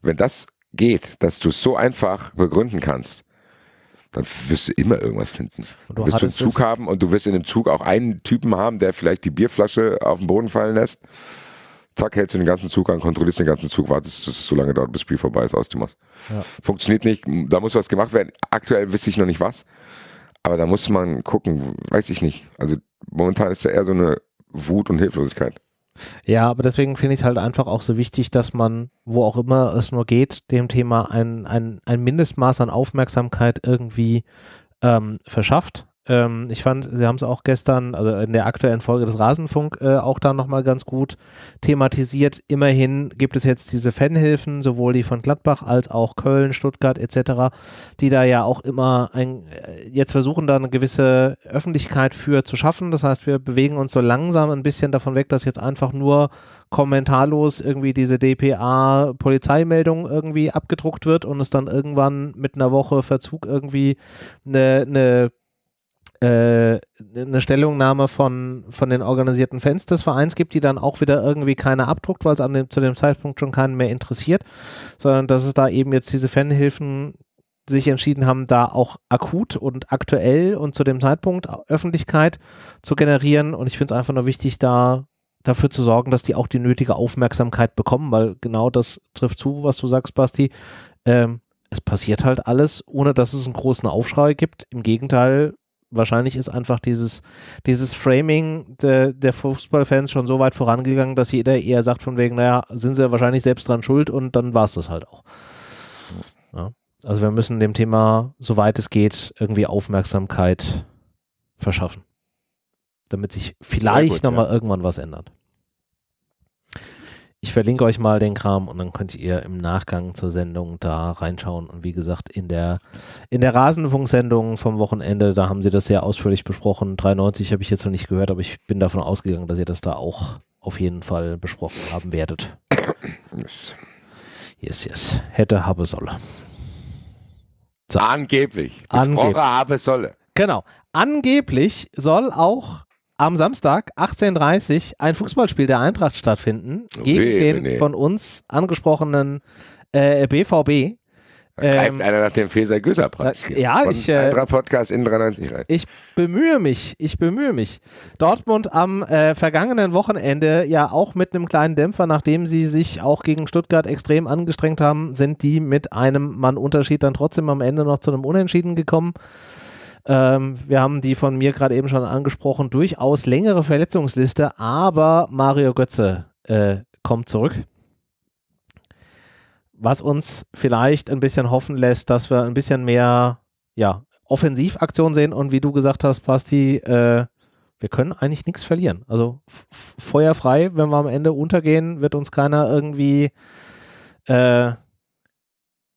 Wenn das geht, dass du es so einfach begründen kannst, dann wirst du immer irgendwas finden. Und du wirst du einen Zug haben und du wirst in dem Zug auch einen Typen haben, der vielleicht die Bierflasche auf den Boden fallen lässt. Zack, hältst du den ganzen Zug an, kontrollierst den ganzen Zug, wartest, dass es so lange dauert, bis das Spiel vorbei ist, aus dem Ja. Funktioniert nicht, da muss was gemacht werden. Aktuell wüsste ich noch nicht was, aber da muss man gucken, weiß ich nicht. Also momentan ist ja eher so eine Wut und Hilflosigkeit. Ja, aber deswegen finde ich es halt einfach auch so wichtig, dass man, wo auch immer es nur geht, dem Thema ein, ein, ein Mindestmaß an Aufmerksamkeit irgendwie ähm, verschafft. Ähm, ich fand, Sie haben es auch gestern, also in der aktuellen Folge des Rasenfunk äh, auch da nochmal ganz gut thematisiert. Immerhin gibt es jetzt diese Fanhilfen, sowohl die von Gladbach als auch Köln, Stuttgart etc., die da ja auch immer ein, äh, jetzt versuchen, da eine gewisse Öffentlichkeit für zu schaffen. Das heißt, wir bewegen uns so langsam ein bisschen davon weg, dass jetzt einfach nur kommentarlos irgendwie diese DPA-Polizeimeldung irgendwie abgedruckt wird und es dann irgendwann mit einer Woche Verzug irgendwie eine, eine äh, eine Stellungnahme von, von den organisierten Fans des Vereins gibt, die dann auch wieder irgendwie keiner abdruckt, weil es dem, zu dem Zeitpunkt schon keinen mehr interessiert, sondern dass es da eben jetzt diese Fanhilfen sich entschieden haben, da auch akut und aktuell und zu dem Zeitpunkt Öffentlichkeit zu generieren. Und ich finde es einfach nur wichtig, da dafür zu sorgen, dass die auch die nötige Aufmerksamkeit bekommen, weil genau das trifft zu, was du sagst, Basti. Ähm, es passiert halt alles, ohne dass es einen großen Aufschrei gibt. Im Gegenteil, wahrscheinlich ist einfach dieses, dieses Framing de, der Fußballfans schon so weit vorangegangen, dass jeder eher sagt von wegen, naja, sind sie wahrscheinlich selbst dran schuld und dann war es das halt auch. Ja. Also wir müssen dem Thema, soweit es geht, irgendwie Aufmerksamkeit verschaffen, damit sich vielleicht nochmal ja. irgendwann was ändert. Ich verlinke euch mal den Kram und dann könnt ihr im Nachgang zur Sendung da reinschauen. Und wie gesagt, in der, in der Rasenfunksendung vom Wochenende, da haben sie das sehr ausführlich besprochen. 93 habe ich jetzt noch nicht gehört, aber ich bin davon ausgegangen, dass ihr das da auch auf jeden Fall besprochen haben werdet. Yes, yes. yes. Hätte, habe, solle. So. Angeblich. Angeblich. habe, solle. Genau. Angeblich soll auch am Samstag 18.30 Uhr ein Fußballspiel der Eintracht stattfinden gegen den nee. von uns angesprochenen äh, BVB. Da greift ähm, einer nach dem Feser Göser Preis. Äh, ja, ich, äh, Podcast in 93 rein. Ich bemühe mich, ich bemühe mich. Dortmund am äh, vergangenen Wochenende ja auch mit einem kleinen Dämpfer, nachdem sie sich auch gegen Stuttgart extrem angestrengt haben, sind die mit einem Mann Unterschied dann trotzdem am Ende noch zu einem Unentschieden gekommen. Ähm, wir haben die von mir gerade eben schon angesprochen, durchaus längere Verletzungsliste, aber Mario Götze äh, kommt zurück. Was uns vielleicht ein bisschen hoffen lässt, dass wir ein bisschen mehr ja, Offensivaktion sehen und wie du gesagt hast, Basti, äh, wir können eigentlich nichts verlieren. Also feuerfrei, wenn wir am Ende untergehen, wird uns keiner irgendwie äh,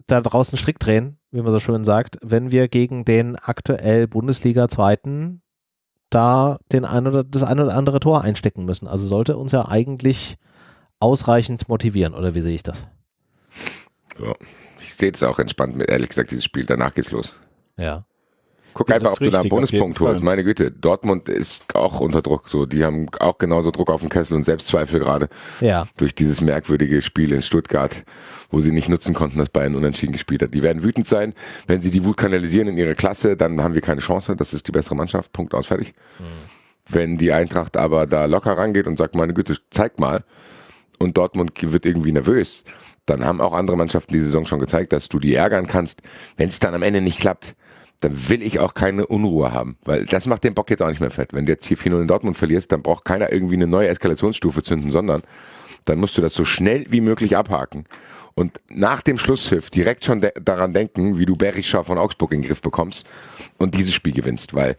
da draußen Strick drehen wie man so schön sagt, wenn wir gegen den aktuell Bundesliga-Zweiten da den ein oder, das ein oder andere Tor einstecken müssen. Also sollte uns ja eigentlich ausreichend motivieren, oder wie sehe ich das? Ja, ich sehe es auch entspannt mit, ehrlich gesagt, dieses Spiel. Danach geht's los. Ja. Guck Ja, einfach, ob du da einen Bonuspunkt holst. Meine Güte, Dortmund ist auch unter Druck. So, die haben auch genauso Druck auf dem Kessel und Selbstzweifel gerade Ja. durch dieses merkwürdige Spiel in Stuttgart, wo sie nicht nutzen konnten, dass Bayern unentschieden gespielt hat. Die werden wütend sein. Wenn sie die Wut kanalisieren in ihre Klasse, dann haben wir keine Chance. Das ist die bessere Mannschaft. Punkt aus, fertig. Wenn die Eintracht aber da locker rangeht und sagt, meine Güte, zeig mal, und Dortmund wird irgendwie nervös, dann haben auch andere Mannschaften die Saison schon gezeigt, dass du die ärgern kannst. Wenn es dann am Ende nicht klappt, dann will ich auch keine Unruhe haben, weil das macht den Bock jetzt auch nicht mehr fett. Wenn du jetzt hier 4-0 in Dortmund verlierst, dann braucht keiner irgendwie eine neue Eskalationsstufe zünden, sondern dann musst du das so schnell wie möglich abhaken und nach dem Schlusspfiff direkt schon de daran denken, wie du Berischer von Augsburg in den Griff bekommst und dieses Spiel gewinnst, weil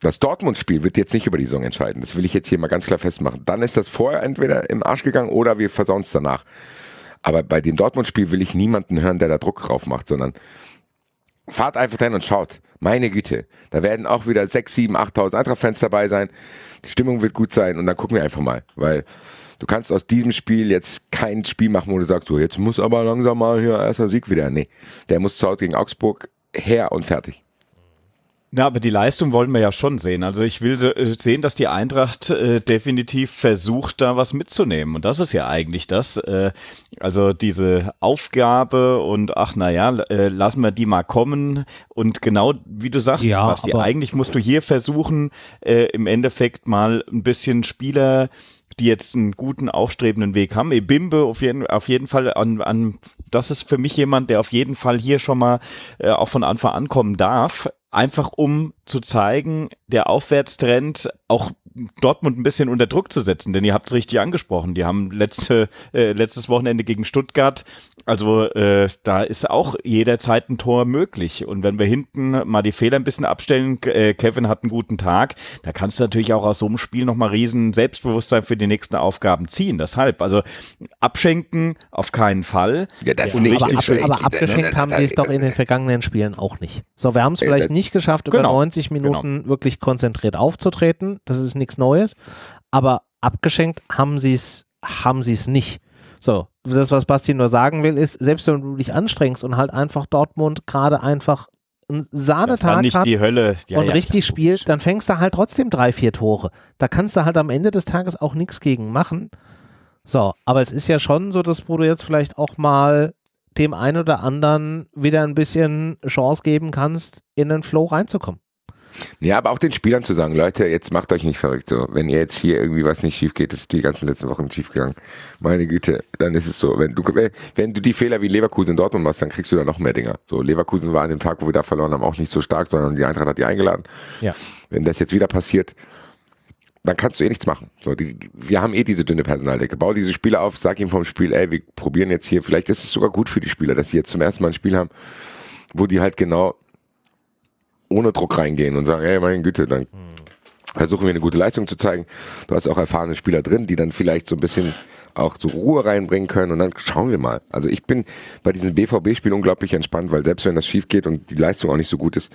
das Dortmund-Spiel wird jetzt nicht über die Saison entscheiden. Das will ich jetzt hier mal ganz klar festmachen. Dann ist das vorher entweder im Arsch gegangen oder wir versauen es danach. Aber bei dem Dortmund-Spiel will ich niemanden hören, der da Druck drauf macht, sondern fahrt einfach hin und schaut. Meine Güte, da werden auch wieder 6, 7, 8.000 Eintracht-Fans dabei sein. Die Stimmung wird gut sein und dann gucken wir einfach mal, weil du kannst aus diesem Spiel jetzt kein Spiel machen, wo du sagst, so jetzt muss aber langsam mal hier erster Sieg wieder. Nee, der muss zu Hause gegen Augsburg her und fertig. Ja, aber die Leistung wollen wir ja schon sehen. Also ich will äh, sehen, dass die Eintracht äh, definitiv versucht, da was mitzunehmen. Und das ist ja eigentlich das. Äh, also diese Aufgabe und ach naja, äh, lassen wir die mal kommen. Und genau wie du sagst, Ja, Basti, eigentlich musst du hier versuchen, äh, im Endeffekt mal ein bisschen Spieler die jetzt einen guten, aufstrebenden Weg haben. Ebimbe auf jeden, auf jeden Fall an, an, das ist für mich jemand, der auf jeden Fall hier schon mal äh, auch von Anfang an kommen darf. Einfach um zu zeigen, der Aufwärtstrend auch Dortmund ein bisschen unter Druck zu setzen, denn ihr habt es richtig angesprochen. Die haben letzte, äh, letztes Wochenende gegen Stuttgart, also äh, da ist auch jederzeit ein Tor möglich. Und wenn wir hinten mal die Fehler ein bisschen abstellen, äh, Kevin hat einen guten Tag, da kannst du natürlich auch aus so einem Spiel nochmal riesen Selbstbewusstsein für die nächsten Aufgaben ziehen. Deshalb, also abschenken auf keinen Fall. Ja, das nicht. Aber, ab, aber abgeschenkt haben sie es doch in den vergangenen Spielen auch nicht. So, wir haben es Äh, vielleicht äh, nicht geschafft, über genau, 90 Minuten wirklich konzentriert aufzutreten. Das ist nichts Neues. Aber abgeschenkt haben sie es haben sie es nicht. So, das, was Basti nur sagen will, ist, selbst wenn du dich anstrengst und halt einfach Dortmund gerade einfach einen Sahnetag nicht hat die Hölle. Ja, und ja, richtig spielt, dann fängst du halt trotzdem drei, vier Tore. Da kannst du halt am Ende des Tages auch nichts gegen machen. So, aber es ist ja schon so, dass du jetzt vielleicht auch mal dem einen oder anderen wieder ein bisschen Chance geben kannst, in den Flow reinzukommen. Ja, aber auch den Spielern zu sagen, Leute, jetzt macht euch nicht verrückt. So, wenn ihr jetzt hier irgendwie was nicht schief geht, ist die ganzen letzten Wochen schief gegangen. Meine Güte, dann ist es so. Wenn du, wenn du die Fehler wie Leverkusen in Dortmund machst, dann kriegst du da noch mehr Dinger. So, Leverkusen war an dem Tag, wo wir da verloren haben, auch nicht so stark, sondern die Eintracht hat die eingeladen. Ja. Wenn das jetzt wieder passiert, dann kannst du eh nichts machen. So, die, wir haben eh diese dünne Personaldecke. Bau diese Spieler auf, sag ihm vom Spiel, ey, wir probieren jetzt hier, vielleicht ist es sogar gut für die Spieler, dass sie jetzt zum ersten Mal ein Spiel haben, wo die halt genau ohne Druck reingehen und sagen, ey, meine Güte, dann versuchen wir eine gute Leistung zu zeigen. Du hast auch erfahrene Spieler drin, die dann vielleicht so ein bisschen auch so Ruhe reinbringen können und dann schauen wir mal. Also ich bin bei diesen BVB-Spielen unglaublich entspannt, weil selbst wenn das schief geht und die Leistung auch nicht so gut ist,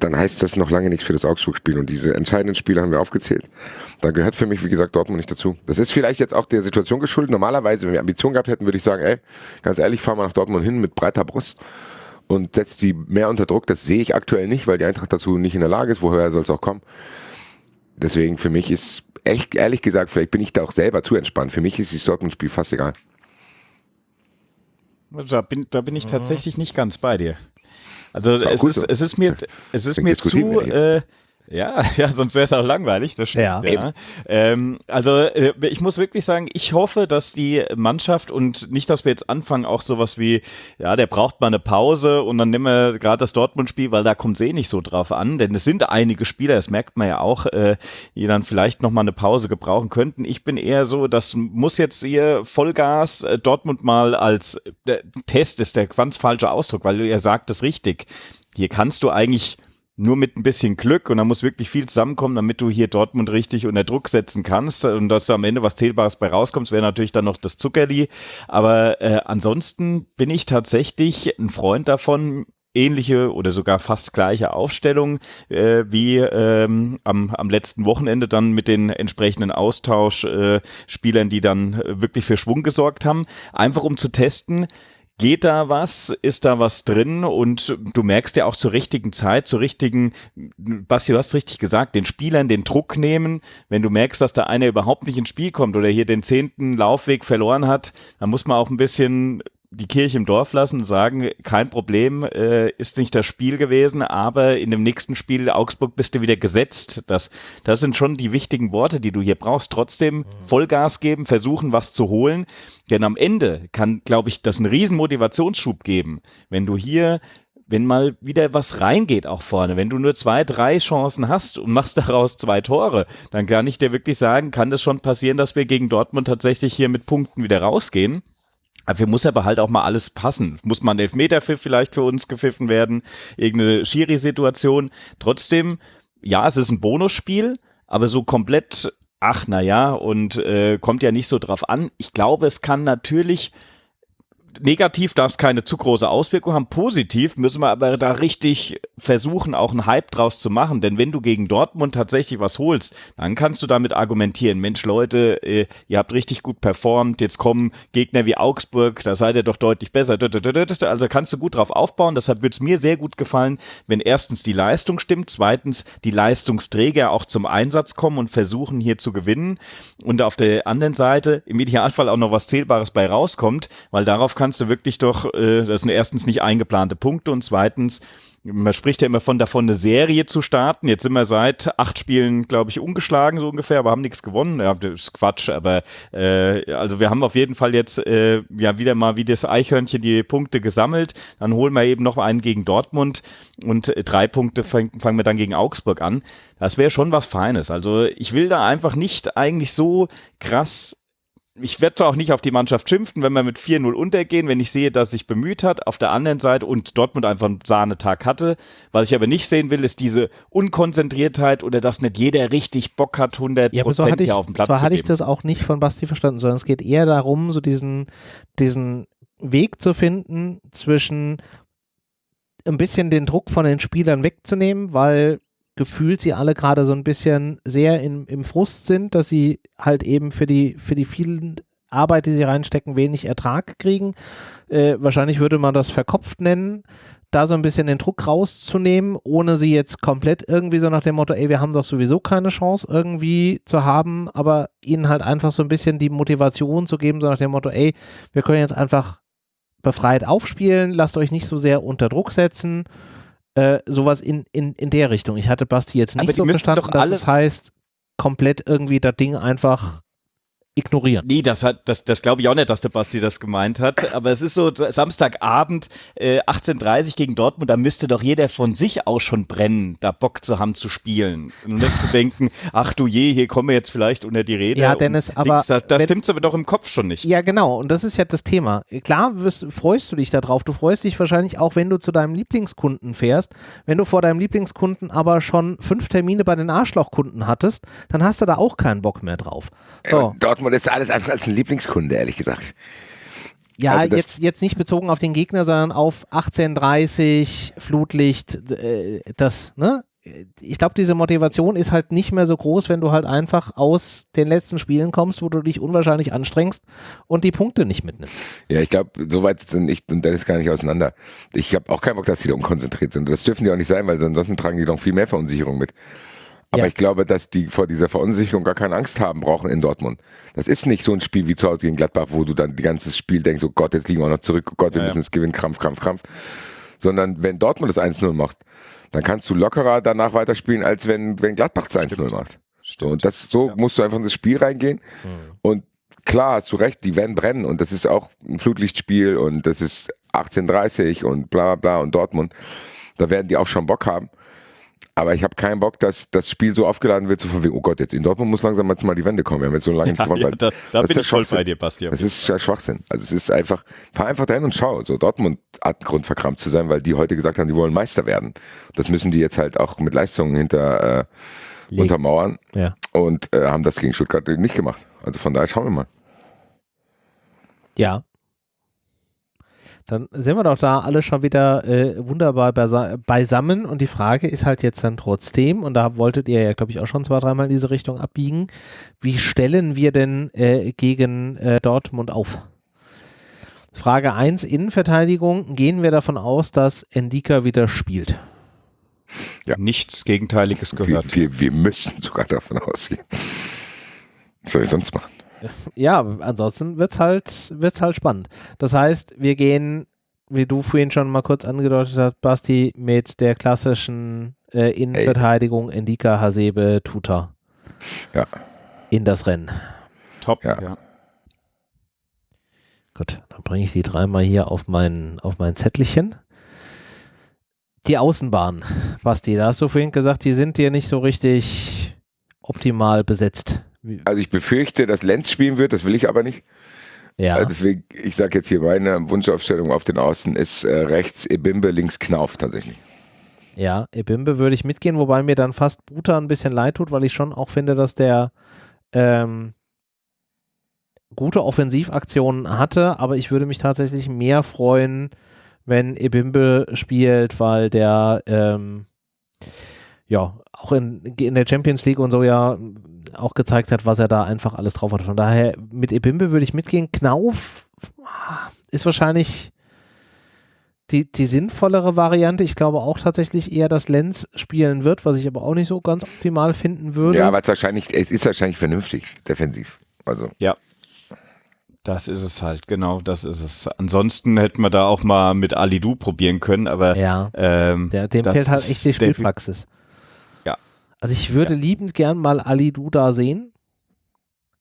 dann heißt das noch lange nichts für das Augsburg-Spiel. Und diese entscheidenden Spiele haben wir aufgezählt. Da gehört für mich, wie gesagt, Dortmund nicht dazu. Das ist vielleicht jetzt auch der Situation geschuldet. Normalerweise, wenn wir Ambitionen gehabt hätten, würde ich sagen, ey, ganz ehrlich, fahr mal nach Dortmund hin mit breiter Brust und setzt die mehr unter Druck. Das sehe ich aktuell nicht, weil die Eintracht dazu nicht in der Lage ist. Woher soll es auch kommen? Deswegen für mich ist echt, ehrlich gesagt, vielleicht bin ich da auch selber zu entspannt. Für mich ist das Dortmund-Spiel fast egal. Da bin, da bin ich tatsächlich nicht ganz bei dir. Also es ist, so. es ist mir, es ist Deswegen mir zu, äh, ja, [laughs] ja, sonst wäre es auch langweilig, das stimmt. Ja. Ja. Ähm, also äh, ich muss wirklich sagen, ich hoffe, dass die Mannschaft und nicht, dass wir jetzt anfangen, auch sowas wie, ja, der braucht mal eine Pause und dann nehmen wir gerade das Dortmund-Spiel, weil da kommt es eh nicht so drauf an, denn es sind einige Spieler, das merkt man ja auch, äh, die dann vielleicht nochmal eine Pause gebrauchen könnten. Ich bin eher so, das muss jetzt hier Vollgas äh, Dortmund mal als äh, Test ist der ganz falsche Ausdruck, weil ihr sagt es richtig. Hier kannst du eigentlich nur mit ein bisschen Glück und da muss wirklich viel zusammenkommen, damit du hier Dortmund richtig unter Druck setzen kannst und dass da am Ende was Zählbares bei rauskommt, wäre natürlich dann noch das Zuckerli. Aber äh, ansonsten bin ich tatsächlich ein Freund davon, ähnliche oder sogar fast gleiche Aufstellung äh, wie ähm, am, am letzten Wochenende dann mit den entsprechenden Austauschspielern, äh, die dann äh, wirklich für Schwung gesorgt haben. Einfach um zu testen, Geht da was? Ist da was drin? Und du merkst ja auch zur richtigen Zeit, zur richtigen, Basti, du hast richtig gesagt, den Spielern den Druck nehmen. Wenn du merkst, dass da einer überhaupt nicht ins Spiel kommt oder hier den zehnten Laufweg verloren hat, dann muss man auch ein bisschen die Kirche im Dorf lassen und sagen, kein Problem, äh, ist nicht das Spiel gewesen, aber in dem nächsten Spiel Augsburg bist du wieder gesetzt. Das, das sind schon die wichtigen Worte, die du hier brauchst. Trotzdem mhm. Vollgas geben, versuchen, was zu holen. Denn am Ende kann, glaube ich, das einen riesen Motivationsschub geben, wenn du hier wenn mal wieder was reingeht auch vorne, wenn du nur zwei, drei Chancen hast und machst [laughs] daraus zwei Tore, dann kann ich dir wirklich sagen, kann das schon passieren, dass wir gegen Dortmund tatsächlich hier mit Punkten wieder rausgehen. Dafür muss aber halt auch mal alles passen. Muss man Elfmeterpfiff vielleicht für uns gepfiffen werden, irgendeine Schiri-Situation. Trotzdem, ja, es ist ein Bonusspiel, aber so komplett, ach na ja, und äh, kommt ja nicht so drauf an. Ich glaube, es kann natürlich negativ darf es keine zu große Auswirkung haben. Positiv müssen wir aber da richtig versuchen, auch einen Hype draus zu machen. Denn wenn du gegen Dortmund tatsächlich was holst, dann kannst du damit argumentieren, Mensch Leute, äh, ihr habt richtig gut performt, jetzt kommen Gegner wie Augsburg, da seid ihr doch deutlich besser. Also kannst du gut drauf aufbauen. Deshalb würde es mir sehr gut gefallen, wenn erstens die Leistung stimmt, zweitens die Leistungsträger auch zum Einsatz kommen und versuchen hier zu gewinnen. Und auf der anderen Seite im Idealfall auch noch was Zählbares bei rauskommt, weil darauf kannst du wirklich doch, äh, das sind erstens nicht eingeplante Punkte und zweitens, man spricht ja immer von davon, eine Serie zu starten. Jetzt sind wir seit acht Spielen, glaube ich, ungeschlagen so ungefähr, aber haben nichts gewonnen. Ja, das ist Quatsch, aber äh, also wir haben auf jeden Fall jetzt äh, ja wieder mal wie das Eichhörnchen die Punkte gesammelt. Dann holen wir eben noch einen gegen Dortmund und drei Punkte fangen wir dann gegen Augsburg an. Das wäre schon was Feines. Also ich will da einfach nicht eigentlich so krass ich werde auch nicht auf die Mannschaft schimpfen, wenn wir mit 4-0 untergehen, wenn ich sehe, dass sich bemüht hat. Auf der anderen Seite und Dortmund einfach einen Sahnetag hatte. Was ich aber nicht sehen will, ist diese Unkonzentriertheit oder dass nicht jeder richtig Bock hat, 100 ja, so hatte ich, auf dem Platz zwar hatte ich das auch nicht von Basti verstanden, sondern es geht eher darum, so diesen, diesen Weg zu finden zwischen ein bisschen den Druck von den Spielern wegzunehmen, weil gefühlt sie alle gerade so ein bisschen sehr in, im Frust sind, dass sie halt eben für die, für die vielen Arbeit, die sie reinstecken, wenig Ertrag kriegen. Äh, wahrscheinlich würde man das verkopft nennen, da so ein bisschen den Druck rauszunehmen, ohne sie jetzt komplett irgendwie so nach dem Motto, ey, wir haben doch sowieso keine Chance irgendwie zu haben, aber ihnen halt einfach so ein bisschen die Motivation zu geben, so nach dem Motto, ey, wir können jetzt einfach befreit aufspielen, lasst euch nicht so sehr unter Druck setzen äh, sowas in, in, in der Richtung. Ich hatte Basti jetzt nicht so verstanden, dass es heißt, komplett irgendwie das Ding einfach ignorieren. Nee, das hat, das, das glaube ich auch nicht, dass der Basti das gemeint hat. [laughs] Aber es ist so Samstagabend, äh, 18.30 gegen Dortmund, da müsste doch jeder von sich aus schon brennen, da Bock zu haben zu spielen. Und nicht zu denken, [laughs] ach du je, hier kommen wir jetzt vielleicht unter die Rede. Ja, Dennis, aber. Da, da stimmt es aber doch im Kopf schon nicht. Ja, genau. Und das ist ja das Thema. Klar wirst, freust du dich darauf. Du freust dich wahrscheinlich auch, wenn du zu deinem Lieblingskunden fährst. Wenn du vor deinem Lieblingskunden aber schon fünf Termine bei den Arschlochkunden hattest, dann hast du da auch keinen Bock mehr drauf. So. Äh, Dortmund ist alles andere als ein Lieblingskunde, ehrlich gesagt. Ja, also jetzt, jetzt nicht bezogen auf den Gegner, sondern auf 1830, Flutlicht, äh, das, ne? Ich glaube, diese Motivation ist halt nicht mehr so groß, wenn du halt einfach aus den letzten Spielen kommst, wo du dich unwahrscheinlich anstrengst und die Punkte nicht mitnimmst. Ja, ich glaube, soweit sind ich und Dennis gar nicht auseinander. Ich habe auch keinen Bock, dass die da unkonzentriert sind. Das dürfen die auch nicht sein, weil ansonsten tragen die noch viel mehr Verunsicherung mit. Aber ja. ich glaube, dass die vor dieser Verunsicherung gar keine Angst haben brauchen in Dortmund. Das ist nicht so ein Spiel wie zu Hause gegen Gladbach, wo du dann die ganze Spiel denkst, oh Gott, jetzt liegen wir noch zurück, oh Gott, wir ja, müssen es gewinnen, Krampf, Krampf, Krampf. Sondern wenn Dortmund das 1-0 macht, dann kannst du lockerer danach weiterspielen, als wenn, wenn Gladbach das 1-0 macht. Stimmt. Und das, so ja. musst du einfach in das Spiel reingehen. Mhm. Und klar, du recht, die werden brennen. Und das ist auch ein Flutlichtspiel und das ist 1830 und bla bla bla und Dortmund. Da werden die auch schon Bock haben. Aber ich habe keinen Bock, dass das Spiel so aufgeladen wird, so von wegen, oh Gott, jetzt in Dortmund muss langsam jetzt mal die Wende kommen. Wir haben jetzt so lange nicht gewonnen. Ja, da, da bin ich voll bei dir, Basti. Das ist ja Schwachsinn. Also es ist einfach, fahr einfach dahin und schau. So Dortmund hat Grund verkrampft zu sein, weil die heute gesagt haben, die wollen Meister werden. Das müssen die jetzt halt auch mit Leistungen hinter äh, untermauern. Ja. Und äh, haben das gegen Stuttgart nicht gemacht. Also von daher schauen wir mal. Ja, Dann sind wir doch da alle schon wieder äh, wunderbar beisammen und die Frage ist halt jetzt dann trotzdem, und da wolltet ihr ja, glaube ich, auch schon zwei, dreimal in diese Richtung abbiegen, wie stellen wir denn äh, gegen äh, Dortmund auf? Frage 1, Innenverteidigung, gehen wir davon aus, dass Endika wieder spielt? Ja. Nichts Gegenteiliges gehört. Wir, wir, wir müssen sogar davon ausgehen. Was soll ich sonst machen? Ja, ansonsten wird es halt, wird's halt spannend. Das heißt, wir gehen, wie du vorhin schon mal kurz angedeutet hast, Basti, mit der klassischen äh, Innenverteidigung Ey. Endika, Hasebe, Tuta. Ja. In das Rennen. Top, ja. ja. Gut, dann bringe ich die dreimal hier auf mein, auf mein Zettelchen. Die Außenbahn, Basti, da hast du vorhin gesagt, die sind dir nicht so richtig optimal besetzt. Also ich befürchte, dass Lenz spielen wird, das will ich aber nicht. Ja. Also deswegen, ich sage jetzt hier meine Wunschaufstellung auf den Außen ist äh, rechts Ebimbe, links Knauf tatsächlich. Ja, Ebimbe würde ich mitgehen, wobei mir dann fast Buta ein bisschen leid tut, weil ich schon auch finde, dass der ähm, gute Offensivaktionen hatte, aber ich würde mich tatsächlich mehr freuen, wenn Ebimbe spielt, weil der ähm, ja auch in, in der Champions League und so ja auch gezeigt hat, was er da einfach alles drauf hat. Von daher, mit Ebimbe würde ich mitgehen. Knauf ist wahrscheinlich die, die sinnvollere Variante. Ich glaube auch tatsächlich eher, dass Lenz spielen wird, was ich aber auch nicht so ganz optimal finden würde. Ja, aber es, wahrscheinlich, es ist wahrscheinlich vernünftig, defensiv. Also. Ja. Das ist es halt, genau, das ist es. Ansonsten hätten wir da auch mal mit Alidu probieren können, aber ja, ähm, der, dem fehlt halt echt die Spielpraxis. Also ich würde ja. liebend gern mal Ali Duda sehen,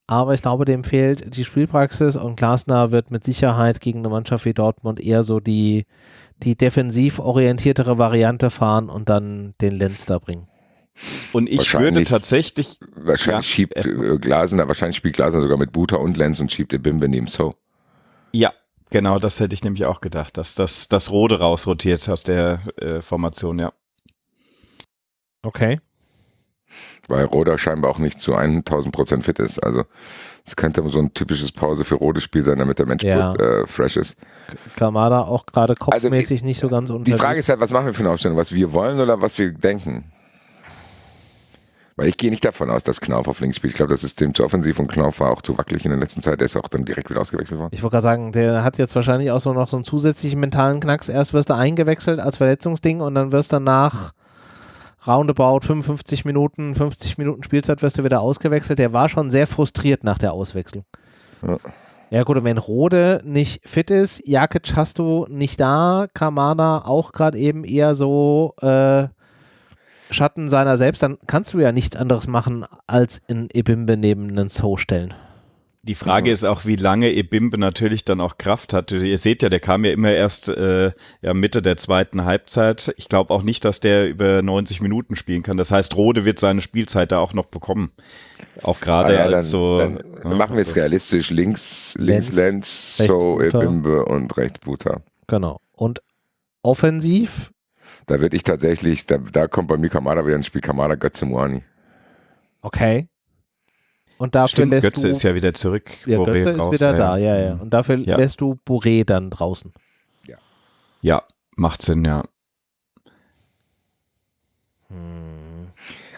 aber ich glaube, dem fehlt die Spielpraxis und Glasner wird mit Sicherheit gegen eine Mannschaft wie Dortmund eher so die, die defensiv orientiertere Variante fahren und dann den Lenz da bringen. Und ich würde tatsächlich. Wahrscheinlich ja, schiebt äh, Glasner, wahrscheinlich spielt Glasner sogar mit Buta und Lenz und schiebt Bimbe neben So. Ja, genau, das hätte ich nämlich auch gedacht, dass das, das Rode rausrotiert aus der äh, Formation, ja. Okay weil Roda scheinbar auch nicht zu 1000 Prozent fit ist. Also es könnte so ein typisches Pause für rotes Spiel sein, damit der Mensch ja. gut äh, fresh ist. Kamada auch gerade also kopfmäßig also, nicht so ganz unterwegs. Die Frage ist halt, was machen wir für eine Aufstellung? Was wir wollen oder was wir denken? Weil ich gehe nicht davon aus, dass Knauf auf links spielt. Ich glaube, das System zu offensiv und Knauf war auch zu wackelig in der letzten Zeit. Der ist auch dann direkt wieder ausgewechselt worden. Ich wollte gerade sagen, der hat jetzt wahrscheinlich auch so noch so einen zusätzlichen mentalen Knacks. Erst wirst du eingewechselt als Verletzungsding und dann wirst du danach roundabout 55 Minuten, 50 Minuten Spielzeit wirst du wieder ausgewechselt. Der war schon sehr frustriert nach der Auswechslung. Ja. Ja gut, und wenn Rode nicht fit ist, Jakic hast du nicht da, Kamada auch gerade eben eher so äh, Schatten seiner selbst, dann kannst du ja nichts anderes machen, als in Ebimbe neben einen So stellen. Die Frage ja. ist auch, wie lange Ebimbe natürlich dann auch Kraft hat. Ihr seht ja, der kam ja immer erst äh, ja, Mitte der zweiten Halbzeit. Ich glaube auch nicht, dass der über 90 Minuten spielen kann. Das heißt, Rode wird seine Spielzeit da auch noch bekommen. Auch gerade ah, ja, als so. Dann ja, machen wir es realistisch. Links, links Lenz, so Ebimbe und rechts Buta. Genau. Und offensiv? Da würde ich tatsächlich, da, da kommt bei mir Kamada wieder ins Spiel, Kamada Götze Muani. Okay. Und dafür Stimmt, lässt Götze du, ist ja wieder zurück. Ja, Boré Götze ist wieder da, ja, ja. Und dafür ja. lässt du Boré dann draußen. Ja. Ja, macht Sinn, ja.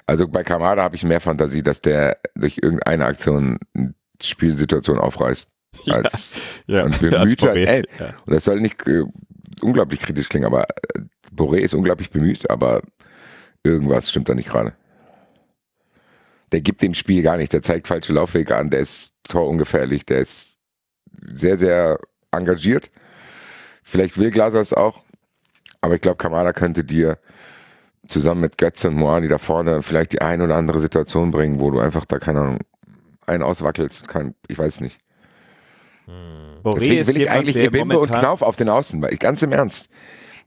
Also bei Kamada habe ich mehr Fantasie, dass der durch irgendeine Aktion eine Spielsituation aufreißt. [laughs] Als, ja, ja, und [laughs] bemüht ja, ey, ja. Und das soll nicht äh, unglaublich kritisch klingen, aber äh, Boré ist unglaublich bemüht, aber irgendwas stimmt da nicht gerade der gibt dem Spiel gar nichts. Der zeigt falsche Laufwege an, der ist torungefährlich, der ist sehr, sehr engagiert. Vielleicht will Glaser es auch, aber ich glaube, Kamada könnte dir zusammen mit Götze und Moani da vorne vielleicht die ein oder andere Situation bringen, wo du einfach da, keine Ahnung, einen auswackelst. Kein, ich weiß nicht. Hm. Deswegen will ich eigentlich Ebimbe und Knauf auf den Außen, weil ich ganz im Ernst,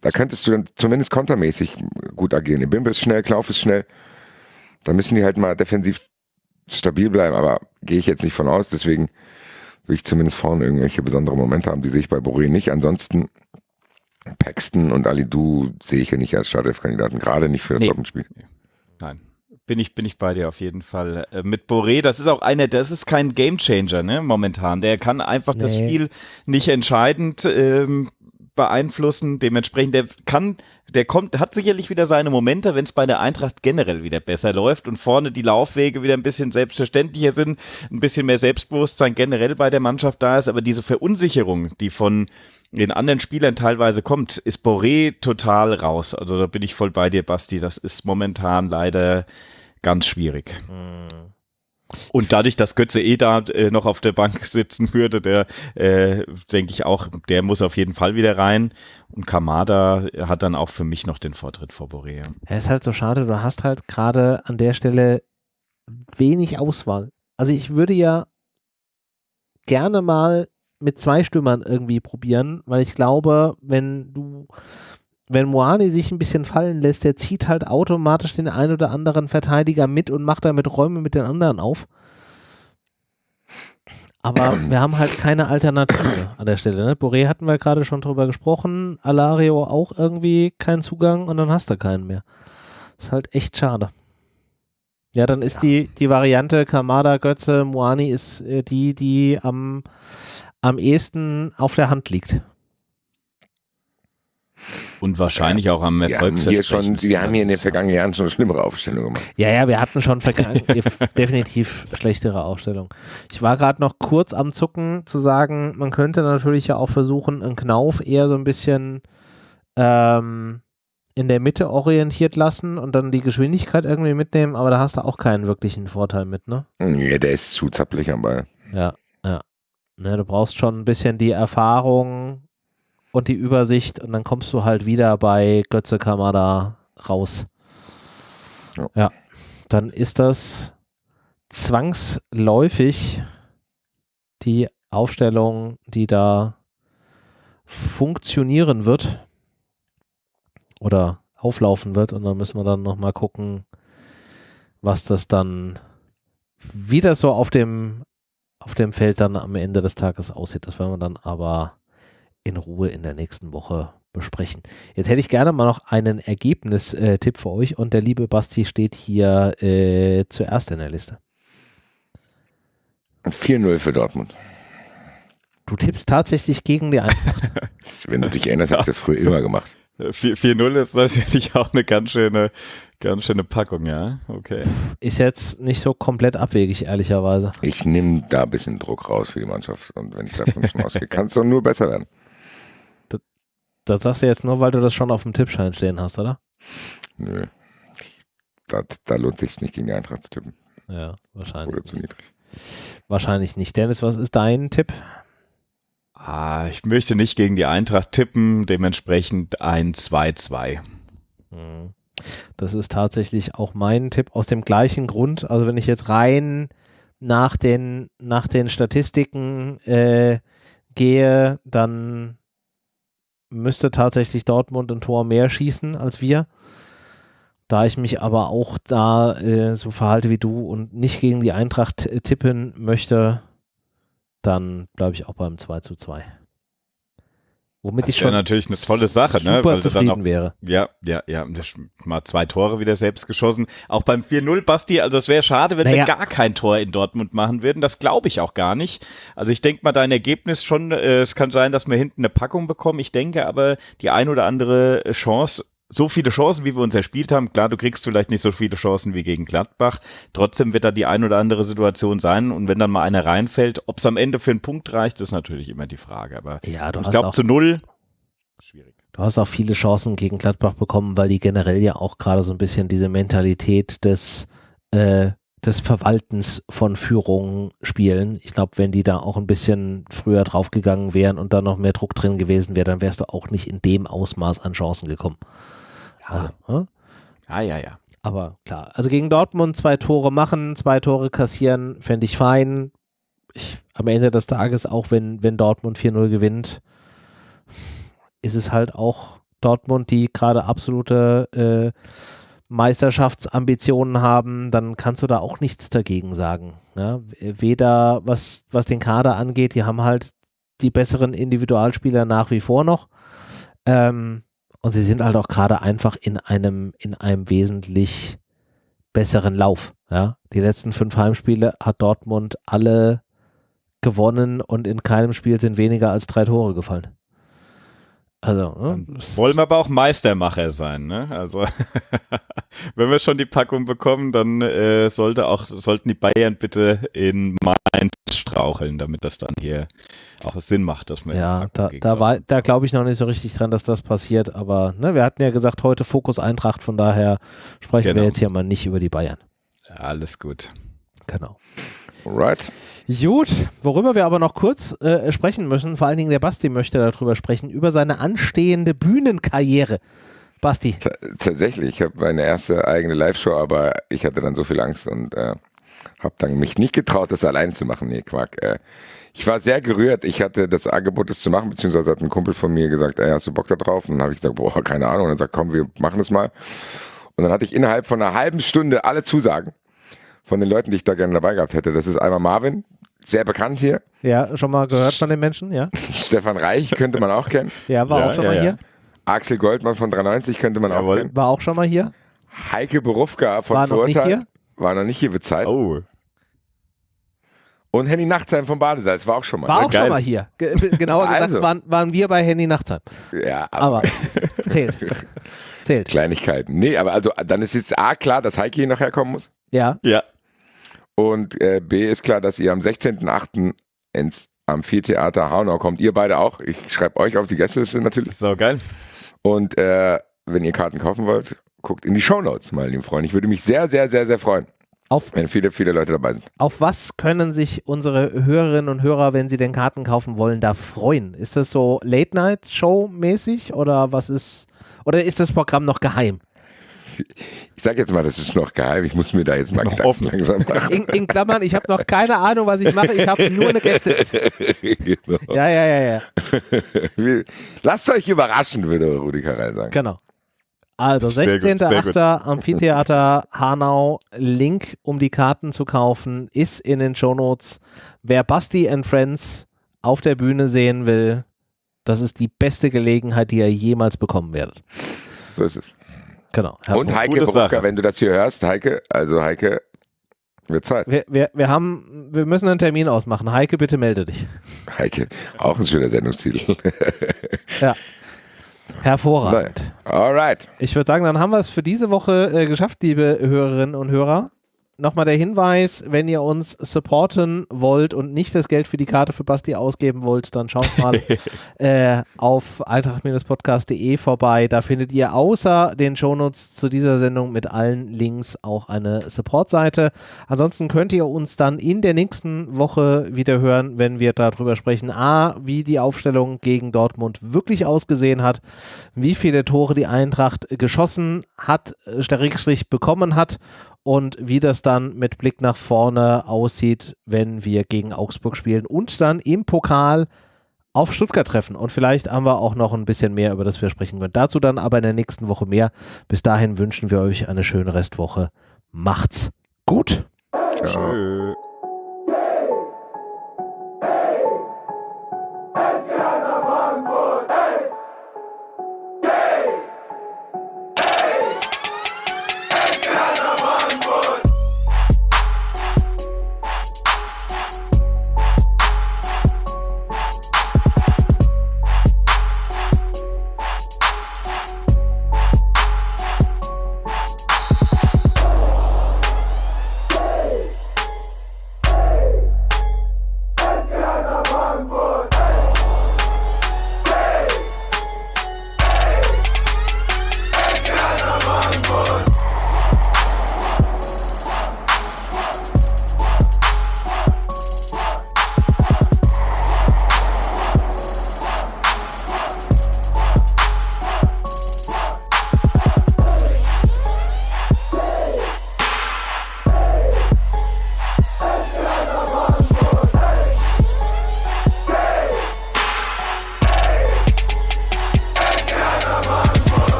da könntest du dann zumindest kontermäßig gut agieren. Ebimbe ist schnell, Knauf ist schnell. Da müssen die halt mal defensiv stabil bleiben, aber gehe ich jetzt nicht von aus. Deswegen will ich zumindest vorne irgendwelche besondere Momente haben. Die sehe ich bei Boré nicht. Ansonsten Paxton und Alidu sehe ich ja nicht als Startelf-Kandidaten, gerade nicht für das nee. Doppelspiel. Nein, bin ich, bin ich bei dir auf jeden Fall. Äh, mit Boré, das ist auch einer, das ist kein Gamechanger, ne, momentan. Der kann einfach nee. das Spiel nicht entscheidend ähm, beeinflussen. Dementsprechend, der kann, der kommt, hat sicherlich wieder seine Momente, wenn es bei der Eintracht generell wieder besser läuft und vorne die Laufwege wieder ein bisschen selbstverständlicher sind, ein bisschen mehr Selbstbewusstsein generell bei der Mannschaft da ist. Aber diese Verunsicherung, die von den anderen Spielern teilweise kommt, ist Boré total raus. Also da bin ich voll bei dir, Basti. Das ist momentan leider ganz schwierig. Mhm. Und dadurch, dass Götze eh da äh, noch auf der Bank sitzen würde, der äh, denke ich auch, der muss auf jeden Fall wieder rein. Und Kamada hat dann auch für mich noch den Vortritt vor Borea. Ja, ist halt so schade, du hast halt gerade an der Stelle wenig Auswahl. Also ich würde ja gerne mal mit zwei Stürmern irgendwie probieren, weil ich glaube, wenn du wenn Moani sich ein bisschen fallen lässt, der zieht halt automatisch den ein oder anderen Verteidiger mit und macht damit Räume mit den anderen auf. Aber [clears throat] wir haben halt keine Alternative an der Stelle. Ne? Boré hatten wir gerade schon drüber gesprochen, Alario auch irgendwie keinen Zugang und dann hast du keinen mehr. Ist halt echt schade. Ja, dann ist ja. die, die Variante Kamada, Götze, Moani ist äh, die, die am, am ehesten auf der Hand liegt. Und wahrscheinlich ja, auch am Erfolg. Wir haben hier, schon, wir haben hier in den vergangenen Jahren schon eine schlimmere Aufstellung gemacht. Ja, ja, wir hatten schon [laughs] definitiv schlechtere Aufstellungen. Ich war gerade noch kurz am Zucken zu sagen, man könnte natürlich ja auch versuchen, einen Knauf eher so ein bisschen ähm, in der Mitte orientiert lassen und dann die Geschwindigkeit irgendwie mitnehmen, aber da hast du auch keinen wirklichen Vorteil mit, ne? Ja, der ist zu zappelig am Ball. Ja, ja. Ne, du brauchst schon ein bisschen die Erfahrung und die Übersicht und dann kommst du halt wieder bei Götze Kamada raus. Ja. ja. Dann ist das zwangsläufig die Aufstellung, die da funktionieren wird oder auflaufen wird und dann müssen wir dann nochmal gucken, was das dann wieder so auf dem auf dem Feld dann am Ende des Tages aussieht. Das werden wir dann aber in Ruhe in der nächsten Woche besprechen. Jetzt hätte ich gerne mal noch einen Ergebnistipp für euch und der liebe Basti steht hier äh, zuerst in der Liste. 4-0 für Dortmund. Du tippst tatsächlich gegen die Eintracht. [laughs] [laughs] Wenn du dich erinnerst, habe ich das früher immer gemacht. 4-0 ist natürlich [laughs] auch eine ganz schöne, ganz schöne Packung, ja. Okay. Ist jetzt nicht so komplett abwegig, ehrlicherweise. Ich nehme da ein bisschen Druck raus für die Mannschaft und wenn ich davon schon ausgehe, kann es doch nur besser werden. Das sagst du jetzt nur, weil du das schon auf dem Tippschein stehen hast, oder? Nö. Da, da lohnt sich nicht gegen die Eintracht zu tippen. Ja, wahrscheinlich. Oder zu niedrig. Wahrscheinlich nicht. Dennis, was ist dein Tipp? Ah, ich möchte nicht gegen die Eintracht tippen, dementsprechend ein 2-2. Hm. Das ist tatsächlich auch mein Tipp aus dem gleichen Grund. Also wenn ich jetzt rein nach den, nach den Statistiken äh, gehe, dann müsste tatsächlich Dortmund ein Tor mehr schießen als wir. Da ich mich aber auch da äh, so verhalte wie du und nicht gegen die Eintracht tippen möchte, dann bleibe ich auch beim 2 zu 2. Womit das ich schon natürlich eine tolle Sache, super ne? Weil zufrieden auch, wäre. Ja, ja, ja. Mal zwei Tore wieder selbst geschossen. Auch beim 4-0, Basti, also es wäre schade, wenn naja. wir gar kein Tor in Dortmund machen würden. Das glaube ich auch gar nicht. Also ich denke mal, dein Ergebnis schon, äh, es kann sein, dass wir hinten eine Packung bekommen. Ich denke aber, die ein oder andere Chance so viele Chancen, wie wir uns erspielt haben. Klar, du kriegst vielleicht nicht so viele Chancen wie gegen Gladbach. Trotzdem wird da die ein oder andere Situation sein. Und wenn dann mal einer reinfällt, ob es am Ende für einen Punkt reicht, ist natürlich immer die Frage. Aber ja, ich glaube, zu null schwierig. Du hast auch viele Chancen gegen Gladbach bekommen, weil die generell ja auch gerade so ein bisschen diese Mentalität des, äh, des Verwaltens von Führungen spielen. Ich glaube, wenn die da auch ein bisschen früher draufgegangen wären und da noch mehr Druck drin gewesen wäre, dann wärst du auch nicht in dem Ausmaß an Chancen gekommen. Ja. Also, ja, ja, ja. Aber klar, also gegen Dortmund zwei Tore machen, zwei Tore kassieren, fände ich fein. Ich, am Ende des Tages, auch wenn, wenn Dortmund 4-0 gewinnt, ist es halt auch Dortmund, die gerade absolute äh, Meisterschaftsambitionen haben, dann kannst du da auch nichts dagegen sagen. Ja? Weder was, was den Kader angeht, die haben halt die besseren Individualspieler nach wie vor noch. Ähm, und sie sind halt auch gerade einfach in einem, in einem wesentlich besseren Lauf. Ja? Die letzten fünf Heimspiele hat Dortmund alle gewonnen und in keinem Spiel sind weniger als drei Tore gefallen. Also, ne? Wollen wir aber auch Meistermacher sein, ne? Also [laughs] wenn wir schon die Packung bekommen, dann äh, sollte auch, sollten die Bayern bitte in Mainz straucheln, damit das dann hier auch Sinn macht, dass man ja, da, da war, da glaube ich noch nicht so richtig dran, dass das passiert, aber ne, wir hatten ja gesagt, heute Fokus Eintracht, von daher sprechen genau. wir jetzt hier mal nicht über die Bayern. Ja, alles gut. Genau. Alright. Gut, worüber wir aber noch kurz äh, sprechen müssen, vor allen Dingen der Basti möchte darüber sprechen, über seine anstehende Bühnenkarriere. Basti. T tatsächlich, ich habe meine erste eigene Live-Show, aber ich hatte dann so viel Angst und äh, habe dann mich nicht getraut, das alleine zu machen. Nee, Quark. Äh, ich war sehr gerührt. Ich hatte das Angebot, das zu machen, beziehungsweise hat ein Kumpel von mir gesagt, ey, hast du Bock da drauf? Und dann habe ich gesagt, boah, keine Ahnung. Und dann sagt, komm, wir machen das mal. Und dann hatte ich innerhalb von einer halben Stunde alle Zusagen von den Leuten, die ich da gerne dabei gehabt hätte. Das ist einmal Marvin, sehr bekannt hier. Ja, schon mal gehört [laughs] von den Menschen, ja. Stefan Reich könnte man auch kennen. Ja, war ja, auch schon ja, mal ja. hier. Axel Goldmann von 93 könnte man Jawohl. auch kennen. War auch schon mal hier. Heike Berufka von war Vorurteil. Noch nicht hier? War noch nicht hier bezahlt. Oh. Und Henny Nachtsheim vom Badesalz war auch schon mal. War auch Geil. schon mal hier. Ge genauer gesagt also. waren, waren wir bei Henny Nachtsheim. Ja, aber, aber zählt. [laughs] zählt. Kleinigkeiten. Nee, aber also dann ist jetzt A klar, dass Heike hier nachher kommen muss. Ja. Ja. Und äh, B ist klar, dass ihr am 16.08. ins Amphitheater Hanau kommt. Ihr beide auch. Ich schreibe euch auf die Gästeliste natürlich. So geil. Und äh, wenn ihr Karten kaufen wollt, guckt in die Shownotes, meine lieben Freunde. Ich würde mich sehr, sehr, sehr, sehr freuen. Auf, wenn viele, viele Leute dabei sind. Auf was können sich unsere Hörerinnen und Hörer, wenn sie den Karten kaufen wollen, da freuen? Ist das so Late-Night-Show-mäßig oder was ist, oder ist das Programm noch geheim? Ich sage jetzt mal, das ist noch geheim. Ich muss mir da jetzt mal Gedanken langsam machen. In, in Klammern, ich habe noch keine Ahnung, was ich mache. Ich habe nur eine Gästeliste. [laughs] genau. Ja, ja, ja, ja. Lasst euch überraschen, würde Rudi Karel sagen. Genau. Also 16.8. Amphitheater Hanau. Link, um die Karten zu kaufen, ist in den Shownotes. Wer Basti and Friends auf der Bühne sehen will, das ist die beste Gelegenheit, die ihr jemals bekommen werdet. So ist es. Genau. Und Heike Brucker, wenn du das hier hörst, Heike, also Heike, wird Zeit. Wir, wir, wir, haben, wir müssen einen Termin ausmachen. Heike, bitte melde dich. Heike, auch ein schöner Sendungstitel. ja. [laughs] Hervorragend. Alright. Ich würde sagen, dann haben wir es für diese Woche äh, geschafft, liebe Hörerinnen und Hörer nochmal der Hinweis, wenn ihr uns supporten wollt und nicht das Geld für die Karte für Basti ausgeben wollt, dann schaut mal [laughs] äh, auf eintracht-podcast.de vorbei. Da findet ihr außer den Shownotes zu dieser Sendung mit allen Links auch eine Support-Seite. Ansonsten könnt ihr uns dann in der nächsten Woche wieder hören, wenn wir darüber sprechen, a, wie die Aufstellung gegen Dortmund wirklich ausgesehen hat, wie viele Tore die Eintracht geschossen hat, äh, bekommen hat und wie das dann mit Blick nach vorne aussieht, wenn wir gegen Augsburg spielen und dann im Pokal auf Stuttgart treffen. Und vielleicht haben wir auch noch ein bisschen mehr, über das wir sprechen können. Dazu dann aber in der nächsten Woche mehr. Bis dahin wünschen wir euch eine schöne Restwoche. Macht's gut. Ciao. Frankfurt.